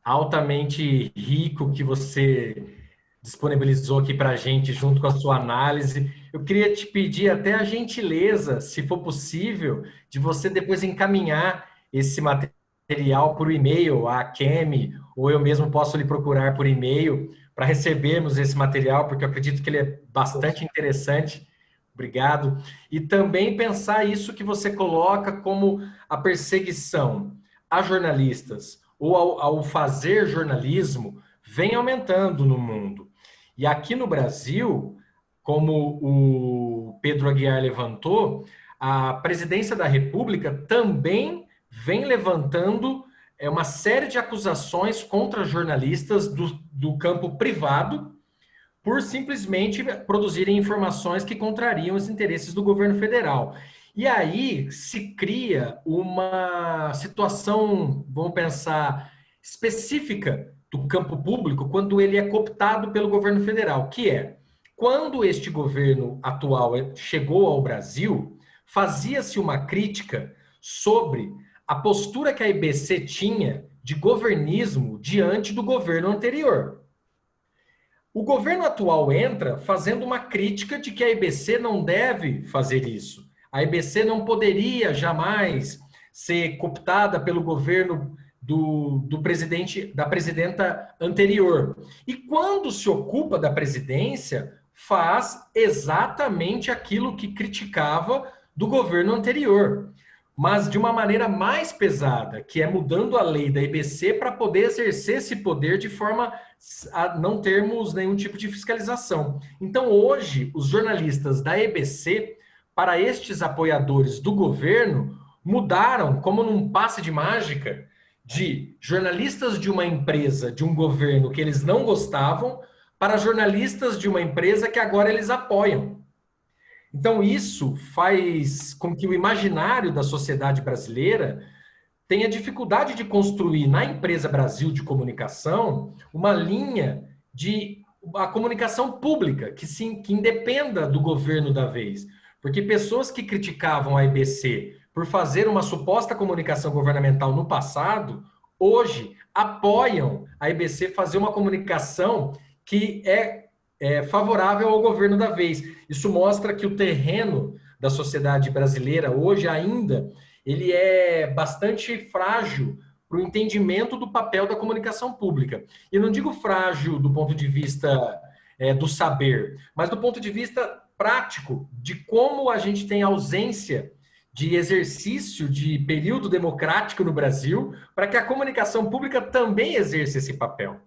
altamente rico que você disponibilizou aqui para a gente, junto com a sua análise. Eu queria te pedir até a gentileza, se for possível, de você depois encaminhar esse material por e-mail, a Kemi, ou eu mesmo posso lhe procurar por e-mail, para recebermos esse material, porque eu acredito que ele é bastante interessante. Obrigado. E também pensar isso que você coloca como a perseguição a jornalistas ou ao, ao fazer jornalismo vem aumentando no mundo. E aqui no Brasil, como o Pedro Aguiar levantou, a presidência da República também vem levantando é, uma série de acusações contra jornalistas do, do campo privado por simplesmente produzirem informações que contrariam os interesses do governo federal. E aí se cria uma situação, vamos pensar, específica do campo público quando ele é cooptado pelo governo federal, que é quando este governo atual chegou ao Brasil, fazia-se uma crítica sobre a postura que a IBC tinha de governismo diante do governo anterior. O governo atual entra fazendo uma crítica de que a IBC não deve fazer isso. A IBC não poderia jamais ser cooptada pelo governo do, do presidente, da presidenta anterior. E quando se ocupa da presidência, faz exatamente aquilo que criticava do governo anterior, mas de uma maneira mais pesada, que é mudando a lei da IBC para poder exercer esse poder de forma a não termos nenhum tipo de fiscalização. Então, hoje, os jornalistas da EBC, para estes apoiadores do governo, mudaram, como num passe de mágica, de jornalistas de uma empresa, de um governo que eles não gostavam, para jornalistas de uma empresa que agora eles apoiam. Então, isso faz com que o imaginário da sociedade brasileira tenha dificuldade de construir na empresa Brasil de comunicação uma linha de a comunicação pública que, sim, que independa do governo da vez. Porque pessoas que criticavam a IBC por fazer uma suposta comunicação governamental no passado, hoje apoiam a IBC fazer uma comunicação que é, é favorável ao governo da vez. Isso mostra que o terreno da sociedade brasileira hoje ainda ele é bastante frágil para o entendimento do papel da comunicação pública. E não digo frágil do ponto de vista é, do saber, mas do ponto de vista prático de como a gente tem ausência de exercício de período democrático no Brasil para que a comunicação pública também exerça esse papel.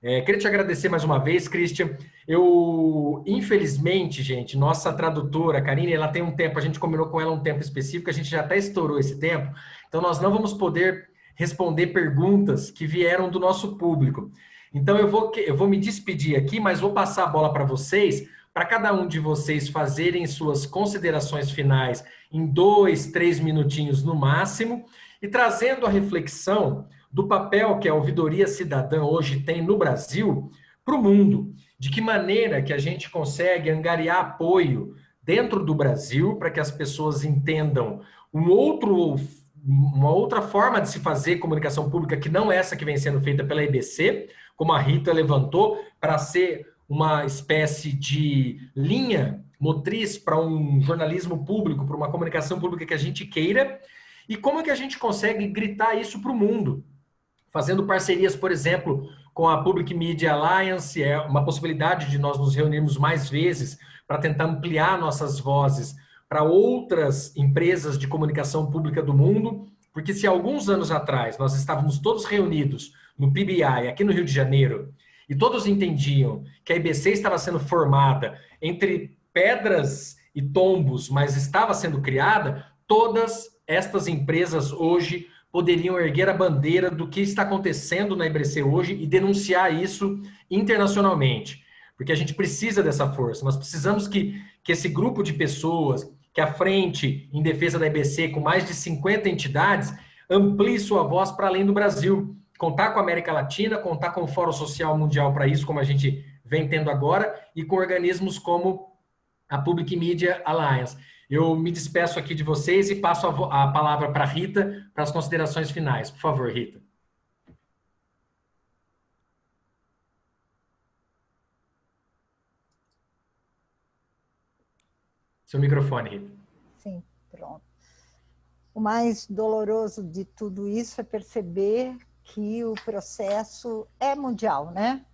É, queria te agradecer mais uma vez, Christian. Eu, infelizmente, gente, nossa tradutora, Karine, ela tem um tempo, a gente combinou com ela um tempo específico, a gente já até estourou esse tempo, então nós não vamos poder responder perguntas que vieram do nosso público. Então eu vou, eu vou me despedir aqui, mas vou passar a bola para vocês, para cada um de vocês fazerem suas considerações finais em dois, três minutinhos no máximo, e trazendo a reflexão do papel que a ouvidoria cidadã hoje tem no Brasil para o mundo. De que maneira que a gente consegue angariar apoio dentro do Brasil para que as pessoas entendam um outro, uma outra forma de se fazer comunicação pública que não essa que vem sendo feita pela IBC, como a Rita levantou, para ser uma espécie de linha motriz para um jornalismo público, para uma comunicação pública que a gente queira, e como é que a gente consegue gritar isso para o mundo? fazendo parcerias, por exemplo, com a Public Media Alliance, é uma possibilidade de nós nos reunirmos mais vezes para tentar ampliar nossas vozes para outras empresas de comunicação pública do mundo, porque se alguns anos atrás nós estávamos todos reunidos no PBI, aqui no Rio de Janeiro, e todos entendiam que a IBC estava sendo formada entre pedras e tombos, mas estava sendo criada, todas estas empresas hoje poderiam erguer a bandeira do que está acontecendo na IBC hoje e denunciar isso internacionalmente. porque a gente precisa dessa força. Nós precisamos que, que esse grupo de pessoas, que a frente em defesa da EBC, com mais de 50 entidades, amplie sua voz para além do Brasil. Contar com a América Latina, contar com o Fórum Social Mundial para isso, como a gente vem tendo agora, e com organismos como a Public Media Alliance. Eu me despeço aqui de vocês e passo a, a palavra para a Rita para as considerações finais. Por favor, Rita. Seu microfone, Rita. Sim, pronto. O mais doloroso de tudo isso é perceber que o processo é mundial, né?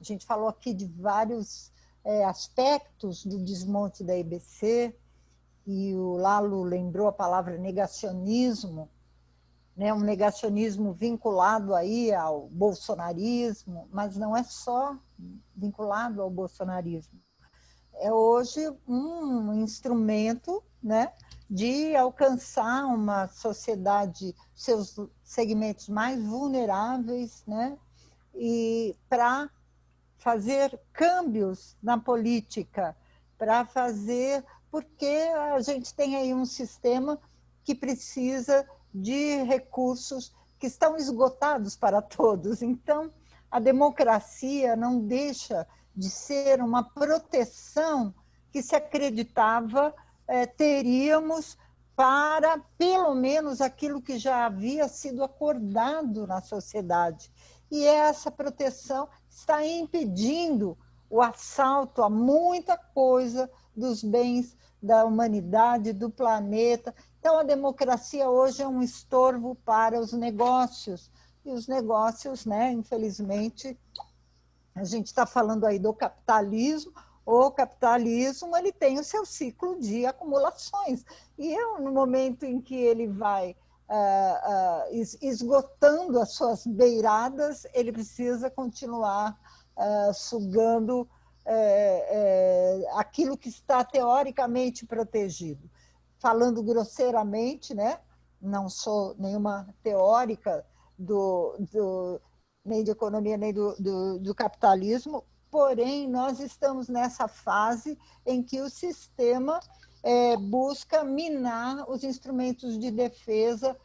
A gente falou aqui de vários é, aspectos do desmonte da IBC, e o Lalo lembrou a palavra negacionismo, né, um negacionismo vinculado aí ao bolsonarismo, mas não é só vinculado ao bolsonarismo. É hoje um instrumento né, de alcançar uma sociedade, seus segmentos mais vulneráveis, né, e para fazer câmbios na política, para fazer porque a gente tem aí um sistema que precisa de recursos que estão esgotados para todos. Então, a democracia não deixa de ser uma proteção que se acreditava é, teríamos para, pelo menos, aquilo que já havia sido acordado na sociedade. E essa proteção está impedindo o assalto a muita coisa dos bens da humanidade, do planeta. Então, a democracia hoje é um estorvo para os negócios. E os negócios, né, infelizmente, a gente está falando aí do capitalismo, o capitalismo ele tem o seu ciclo de acumulações. E eu, no momento em que ele vai esgotando as suas beiradas, ele precisa continuar uh, sugando é, é, aquilo que está teoricamente protegido. Falando grosseiramente, né? não sou nenhuma teórica do, do nem de economia, nem do, do, do capitalismo, porém, nós estamos nessa fase em que o sistema é, busca minar os instrumentos de defesa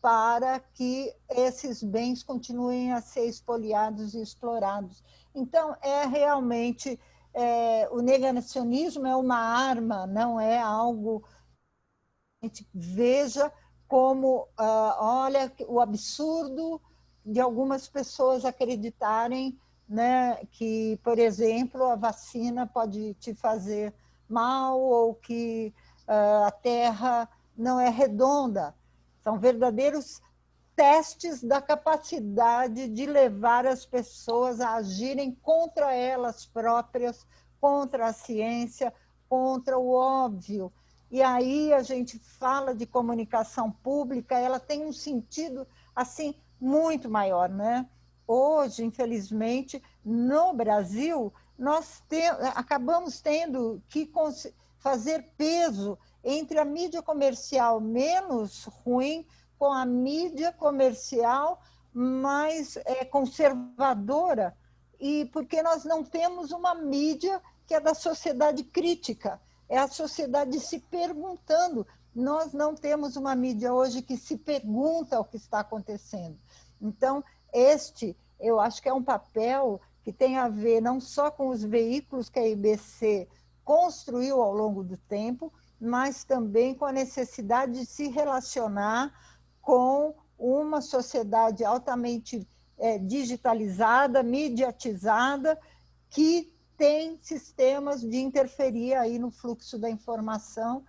para que esses bens continuem a ser expoliados e explorados. Então, é realmente, é, o negacionismo é uma arma, não é algo... A gente veja como, uh, olha, o absurdo de algumas pessoas acreditarem né, que, por exemplo, a vacina pode te fazer mal ou que uh, a Terra não é redonda. São verdadeiros testes da capacidade de levar as pessoas a agirem contra elas próprias, contra a ciência, contra o óbvio. E aí a gente fala de comunicação pública, ela tem um sentido assim muito maior, né? Hoje, infelizmente, no Brasil, nós te, acabamos tendo que fazer peso entre a mídia comercial menos ruim com a mídia comercial mais é, conservadora, e porque nós não temos uma mídia que é da sociedade crítica, é a sociedade se perguntando. Nós não temos uma mídia hoje que se pergunta o que está acontecendo. Então, este, eu acho que é um papel que tem a ver não só com os veículos que a IBC construiu ao longo do tempo, mas também com a necessidade de se relacionar com uma sociedade altamente é, digitalizada, mediatizada, que tem sistemas de interferir aí no fluxo da informação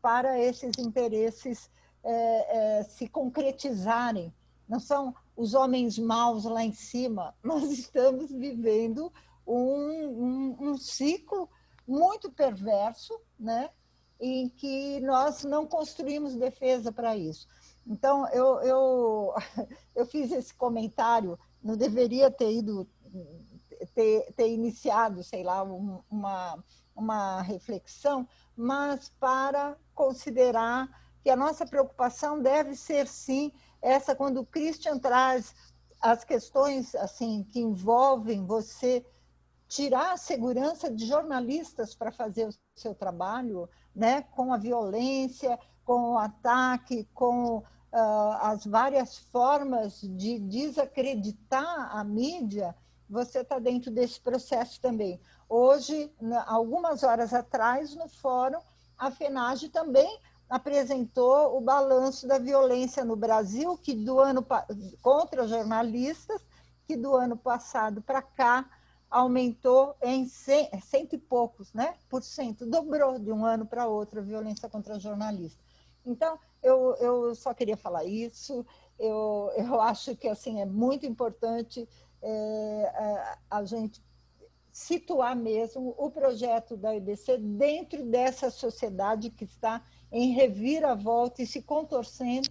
para esses interesses é, é, se concretizarem. Não são os homens maus lá em cima, nós estamos vivendo um, um, um ciclo muito perverso, né? em que nós não construímos defesa para isso. Então, eu, eu, eu fiz esse comentário, não deveria ter ido, ter, ter iniciado, sei lá, uma, uma reflexão, mas para considerar que a nossa preocupação deve ser, sim, essa quando o Christian traz as questões assim que envolvem você tirar a segurança de jornalistas para fazer o seu trabalho, né, com a violência, com o ataque, com uh, as várias formas de desacreditar a mídia, você está dentro desse processo também. Hoje, algumas horas atrás, no fórum, a FENAGE também apresentou o balanço da violência no Brasil, que do ano contra jornalistas, que do ano passado para cá aumentou em cento e poucos né, por cento, dobrou de um ano para outro a violência contra jornalistas. Então, eu, eu só queria falar isso, eu, eu acho que assim é muito importante é, a, a gente situar mesmo o projeto da IBC dentro dessa sociedade que está em reviravolta e se contorcendo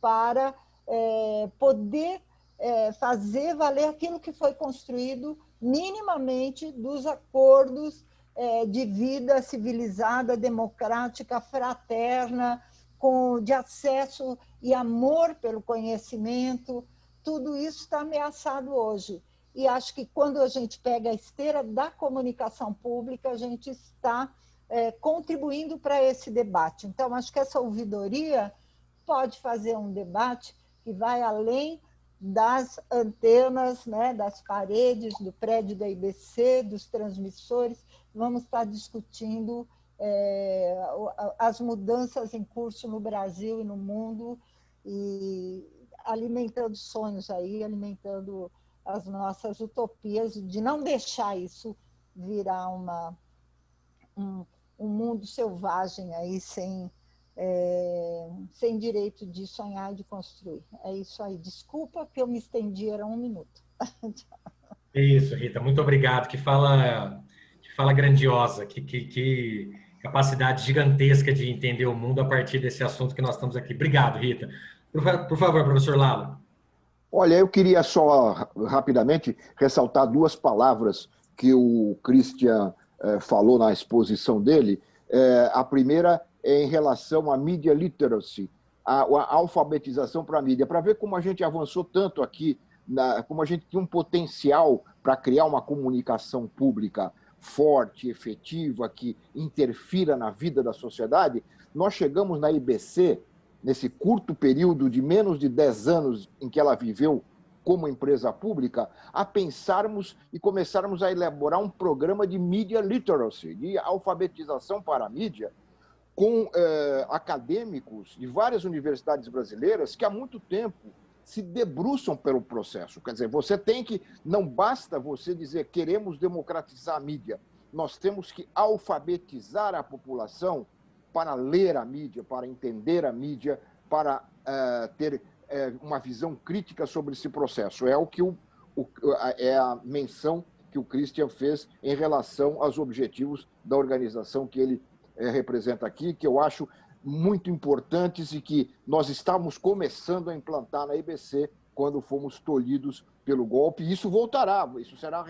para é, poder é, fazer valer aquilo que foi construído minimamente dos acordos é, de vida civilizada, democrática, fraterna, com, de acesso e amor pelo conhecimento, tudo isso está ameaçado hoje. E acho que quando a gente pega a esteira da comunicação pública, a gente está é, contribuindo para esse debate. Então, acho que essa ouvidoria pode fazer um debate que vai além das antenas, né, das paredes do prédio da IBC, dos transmissores. Vamos estar discutindo é, as mudanças em curso no Brasil e no mundo e alimentando sonhos aí, alimentando as nossas utopias de não deixar isso virar uma, um, um mundo selvagem aí sem, é, sem direito de sonhar e de construir. É isso aí. Desculpa que eu me estendi, era um minuto. é isso, Rita. Muito obrigado. Que fala, que fala grandiosa, que, que, que capacidade gigantesca de entender o mundo a partir desse assunto que nós estamos aqui. Obrigado, Rita. Por, por favor, professor Lalo. Olha, eu queria só rapidamente ressaltar duas palavras que o Christian eh, falou na exposição dele. Eh, a primeira é em relação à media literacy, a, alfabetização para a mídia, para ver como a gente avançou tanto aqui, na, como a gente tem um potencial para criar uma comunicação pública forte, efetiva, que interfira na vida da sociedade. Nós chegamos na IBC nesse curto período de menos de 10 anos em que ela viveu como empresa pública, a pensarmos e começarmos a elaborar um programa de media literacy, de alfabetização para a mídia, com eh, acadêmicos de várias universidades brasileiras que há muito tempo se debruçam pelo processo. Quer dizer, você tem que, não basta você dizer queremos democratizar a mídia, nós temos que alfabetizar a população para ler a mídia, para entender a mídia, para uh, ter uh, uma visão crítica sobre esse processo. É o que o, o, é a menção que o Christian fez em relação aos objetivos da organização que ele uh, representa aqui, que eu acho muito importantes e que nós estamos começando a implantar na IBC quando fomos tolhidos pelo golpe. E isso voltará, isso será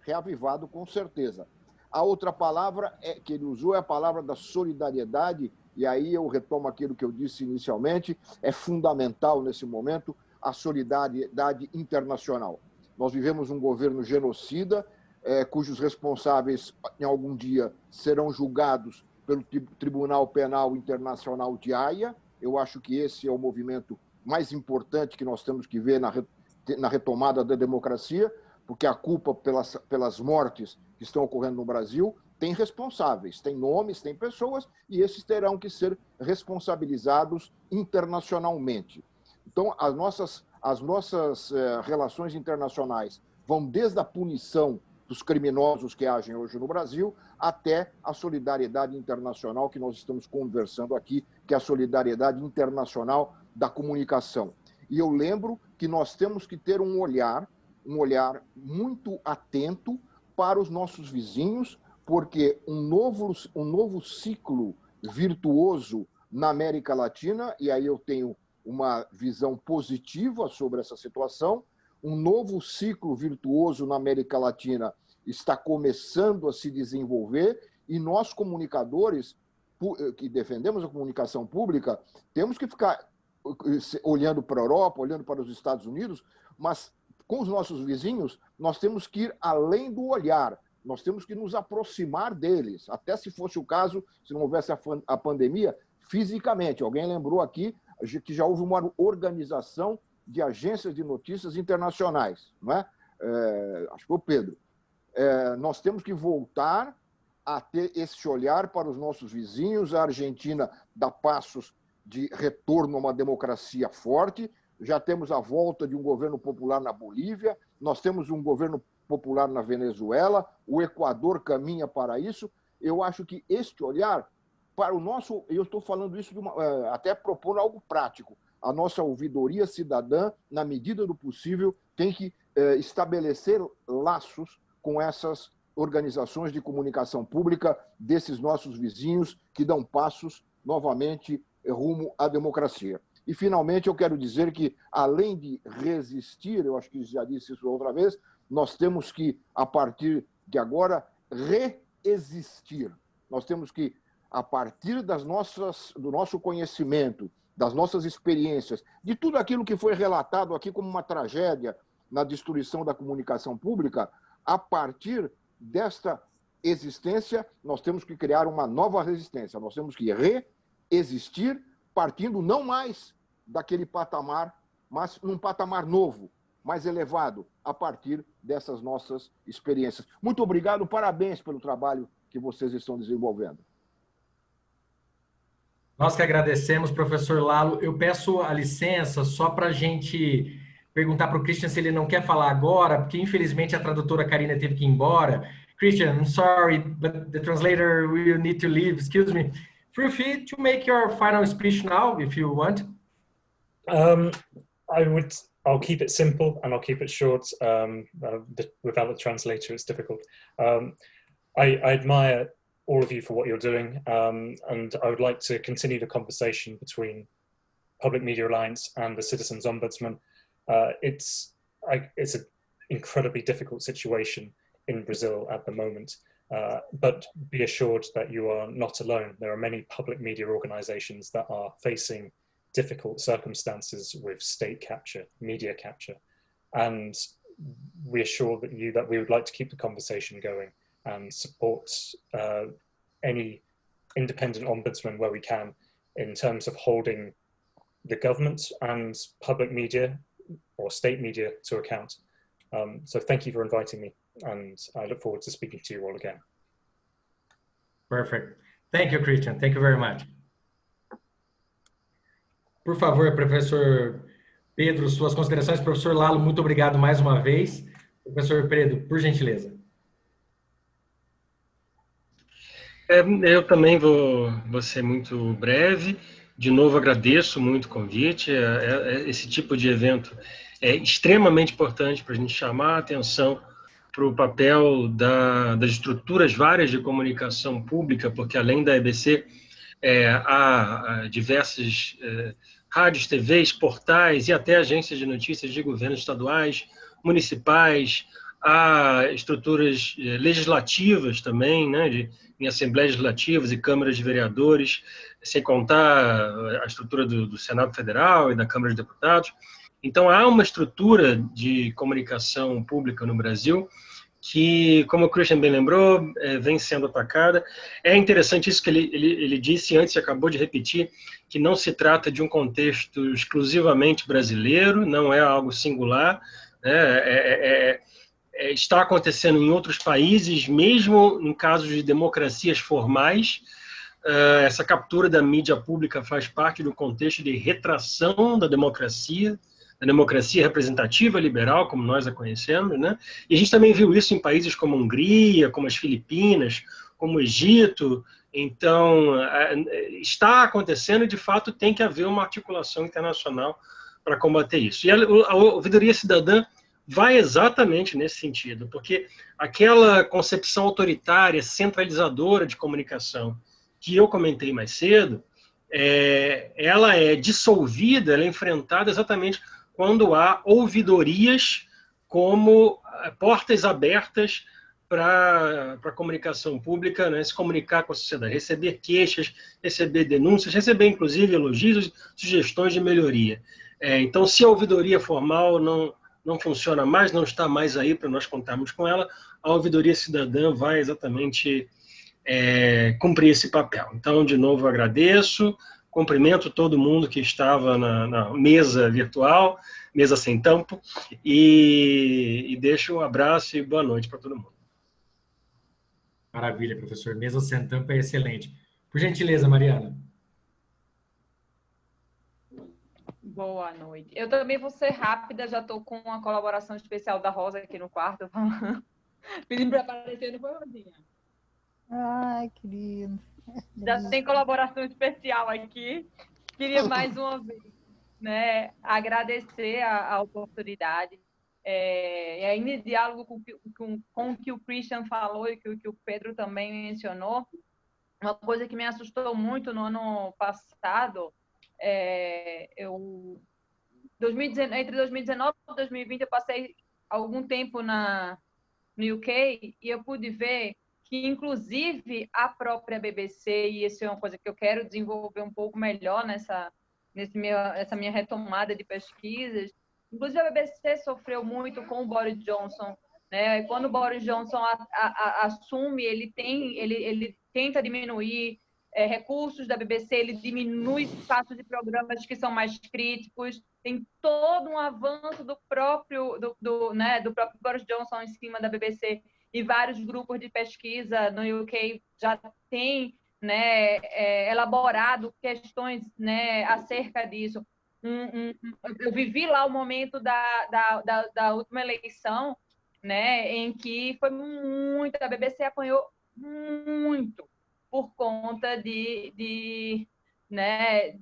reavivado com certeza. A outra palavra é, que ele usou é a palavra da solidariedade, e aí eu retomo aquilo que eu disse inicialmente, é fundamental nesse momento a solidariedade internacional. Nós vivemos um governo genocida, é, cujos responsáveis, em algum dia, serão julgados pelo Tribunal Penal Internacional de Haia. Eu acho que esse é o movimento mais importante que nós temos que ver na, na retomada da democracia, porque a culpa pelas, pelas mortes que estão ocorrendo no Brasil tem responsáveis, tem nomes, tem pessoas, e esses terão que ser responsabilizados internacionalmente. Então, as nossas, as nossas eh, relações internacionais vão desde a punição dos criminosos que agem hoje no Brasil até a solidariedade internacional que nós estamos conversando aqui, que é a solidariedade internacional da comunicação. E eu lembro que nós temos que ter um olhar, um olhar muito atento para os nossos vizinhos, porque um novo, um novo ciclo virtuoso na América Latina, e aí eu tenho uma visão positiva sobre essa situação, um novo ciclo virtuoso na América Latina está começando a se desenvolver e nós, comunicadores, que defendemos a comunicação pública, temos que ficar eh, olhando para a Europa, olhando para os Estados Unidos, mas com os nossos vizinhos, nós temos que ir além do olhar. nós temos que nos aproximar deles, até se fosse o caso, se não houvesse a, a pandemia, fisicamente. Alguém lembrou aqui que já houve uma organização de agências de notícias internacionais, não é? é acho que foi o Pedro. É, nós temos que voltar a ter esse olhar para os nossos vizinhos. A Argentina dá passos de retorno a uma democracia forte. Já temos a volta de um governo popular na Bolívia, nós temos um governo popular na Venezuela, o Equador caminha para isso. Eu acho que este olhar para o nosso, eu estou falando isso uma, é, até propondo algo prático. A nossa ouvidoria cidadã, na medida do possível, tem que é, estabelecer laços com essas organizações de comunicação pública desses nossos vizinhos que dão passos novamente rumo à democracia. E, finalmente, eu quero dizer que, além de resistir, eu acho que já disse isso outra vez, nós temos que, a partir de agora, reexistir. Nós temos que, a partir das nossas, do nosso conhecimento, das nossas experiências, de tudo aquilo que foi relatado aqui como uma tragédia na destruição da comunicação pública, a partir desta existência, nós temos que criar uma nova resistência. Nós temos que reexistir partindo não mais daquele patamar, mas num patamar novo, mais elevado, a partir dessas nossas experiências. Muito obrigado, parabéns pelo trabalho que vocês estão desenvolvendo. Nós que agradecemos, professor Lalo. Eu peço a licença só para a gente perguntar para o Christian se ele não quer falar agora, porque infelizmente a tradutora Karina teve que ir embora. Christian, I'm sorry, but the translator will need to leave. Excuse me. Feel free to make your final speech now, if you want. Um, I would. I'll keep it simple and I'll keep it short. Um, uh, the, without the translator, it's difficult. Um, I, I, admire all of you for what you're doing, um, and I would like to continue the conversation between Public Media Alliance and the Citizens Ombudsman. Uh, it's I, it's an incredibly difficult situation in Brazil at the moment. Uh, but be assured that you are not alone. There are many public media organizations that are facing difficult circumstances with state capture, media capture. And we assure that you that we would like to keep the conversation going and support uh, any independent ombudsman where we can in terms of holding the government and public media or state media to account. Um, so thank you for inviting me and I look forward to speaking to you all again. Perfect. Thank you, Christian. Thank you very much. Por favor, professor Pedro, suas considerações. Professor Lalo, muito obrigado mais uma vez. Professor Pedro, por gentileza. É, eu também vou, vou ser muito breve. De novo, agradeço muito o convite. É, é, é esse tipo de evento é extremamente importante para a gente chamar a atenção para o papel da, das estruturas várias de comunicação pública, porque além da EBC, é, há, diversas é, rádios, TVs, portais e até agências de notícias de governos estaduais, municipais, há estruturas eh, legislativas também, né, de, em assembleias legislativas e câmaras de vereadores, sem contar a estrutura do, do Senado Federal e da Câmara de Deputados. Então, há uma estrutura de comunicação pública no Brasil que, como o Christian bem lembrou, é, vem sendo atacada. É interessante isso que ele, ele, ele disse antes e acabou de repetir, que não se trata de um contexto exclusivamente brasileiro, não é algo singular, né? é, é, é, é está acontecendo em outros países, mesmo em casos de democracias formais, uh, essa captura da mídia pública faz parte do contexto de retração da democracia, da democracia representativa liberal, como nós a conhecemos, né? E a gente também viu isso em países como a Hungria, como as Filipinas, como o Egito. Então, está acontecendo e, de fato, tem que haver uma articulação internacional para combater isso. E a, a ouvidoria cidadã vai exatamente nesse sentido, porque aquela concepção autoritária, centralizadora de comunicação que eu comentei mais cedo, é, ela é dissolvida, ela é enfrentada exatamente quando há ouvidorias como eh, portas abertas para a comunicação pública, né, se comunicar com a sociedade, receber queixas, receber denúncias, receber inclusive elogios, sugestões de melhoria. É, então, se a ouvidoria formal não, não funciona mais, não está mais aí para nós contarmos com ela, a ouvidoria cidadã vai exatamente é, cumprir esse papel. Então, de novo, agradeço, cumprimento todo mundo que estava na, na mesa virtual, mesa sem tampo, e, e deixo um abraço e boa noite para todo mundo. Maravilha, professor. Mesa sem tampo é excelente. Por gentileza, Mariana. Boa noite. Eu também vou ser rápida, já estou com uma colaboração especial da Rosa aqui no quarto. Pedindo para aparecer, não foi, Rosinha? Ai, querido. Já tem colaboração especial aqui. Queria mais uma vez né, agradecer a, a oportunidade. É, e ainda em diálogo com, com, com o que o Christian falou e que, que o Pedro também mencionou, uma coisa que me assustou muito no ano passado é, eu, 2019, entre 2019 e 2020, eu passei algum tempo na, no UK e eu pude ver que, inclusive, a própria BBC, e isso é uma coisa que eu quero desenvolver um pouco melhor nessa, nesse meu, essa minha retomada de pesquisas, inclusive a BBC sofreu muito com o Boris Johnson. Né? Quando o Boris Johnson a, a, a, assume, ele, tem, ele, ele tenta diminuir é, recursos da BBC, ele diminui espaços de programas que são mais críticos, tem todo um avanço do próprio, do, do, né, do próprio Boris Johnson em cima da BBC, e vários grupos de pesquisa no UK já têm né, é, elaborado questões né, acerca disso. Um, um, eu vivi lá o momento da, da, da, da última eleição, né, em que foi muito, a BBC apanhou muito por conta de, de né,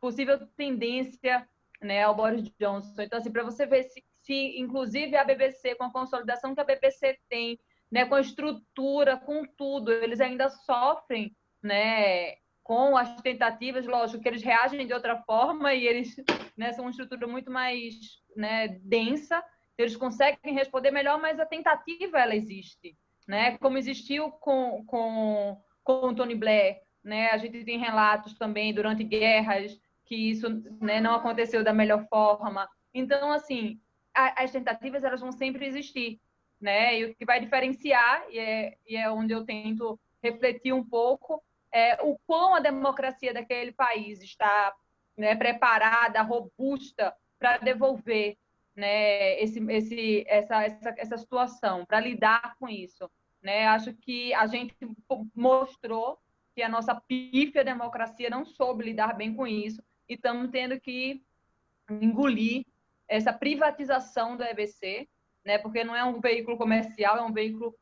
possível tendência né, ao Boris Johnson. Então, assim, para você ver se, se, inclusive, a BBC, com a consolidação que a BBC tem, né, com a estrutura, com tudo, eles ainda sofrem né, com as tentativas, lógico que eles reagem de outra forma e eles né, são uma estrutura muito mais né, densa, eles conseguem responder melhor, mas a tentativa ela existe, né? Como existiu com, com com o Tony Blair, né? A gente tem relatos também durante guerras que isso né, não aconteceu da melhor forma. Então, assim, as tentativas elas vão sempre existir, né? E o que vai diferenciar e é, e é onde eu tento refletir um pouco é o quão a democracia daquele país está né, preparada, robusta para devolver né, esse, esse, essa, essa, essa situação, para lidar com isso. Né? Acho que a gente mostrou que a nossa pífia democracia não soube lidar bem com isso e estamos tendo que engolir essa privatização do EBC, né? porque não é um veículo comercial, é um veículo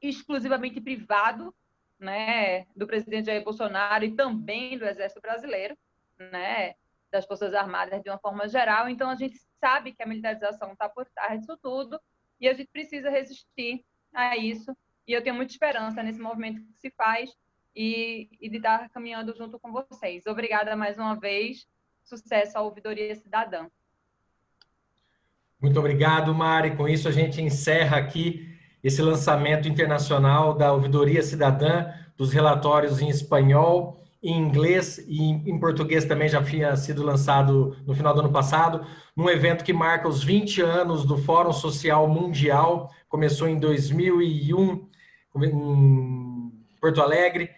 exclusivamente privado, né, do presidente Jair Bolsonaro e também do Exército Brasileiro, né, das Forças Armadas de uma forma geral. Então, a gente sabe que a militarização está por trás disso tudo e a gente precisa resistir a isso e eu tenho muita esperança nesse movimento que se faz e, e de estar caminhando junto com vocês. Obrigada mais uma vez. Sucesso à Ouvidoria Cidadã. Muito obrigado, Mari. Com isso, a gente encerra aqui esse lançamento internacional da Ouvidoria Cidadã, dos relatórios em espanhol, em inglês e em português também já tinha sido lançado no final do ano passado, num evento que marca os 20 anos do Fórum Social Mundial, começou em 2001 em Porto Alegre,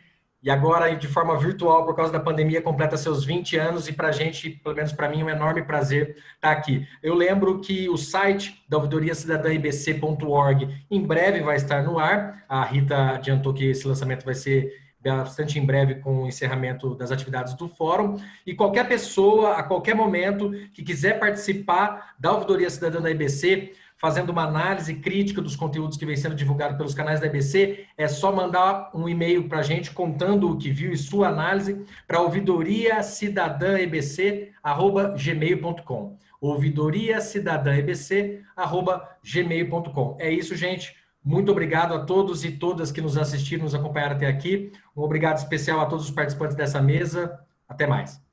e agora, de forma virtual, por causa da pandemia, completa seus 20 anos, e para a gente, pelo menos para mim, é um enorme prazer estar aqui. Eu lembro que o site da ouvidoria cidadã ibc.org em breve vai estar no ar. A Rita adiantou que esse lançamento vai ser bastante em breve com o encerramento das atividades do fórum. E qualquer pessoa, a qualquer momento, que quiser participar da ouvidoria cidadã da IBC, fazendo uma análise crítica dos conteúdos que vem sendo divulgado pelos canais da EBC, é só mandar um e-mail para a gente contando o que viu e sua análise para ouvidoria cidadã ebc, arroba gmail.com. Ouvidoria cidadã ebc, arroba gmail.com. É isso, gente. Muito obrigado a todos e todas que nos assistiram, nos acompanharam até aqui. Um obrigado especial a todos os participantes dessa mesa. Até mais.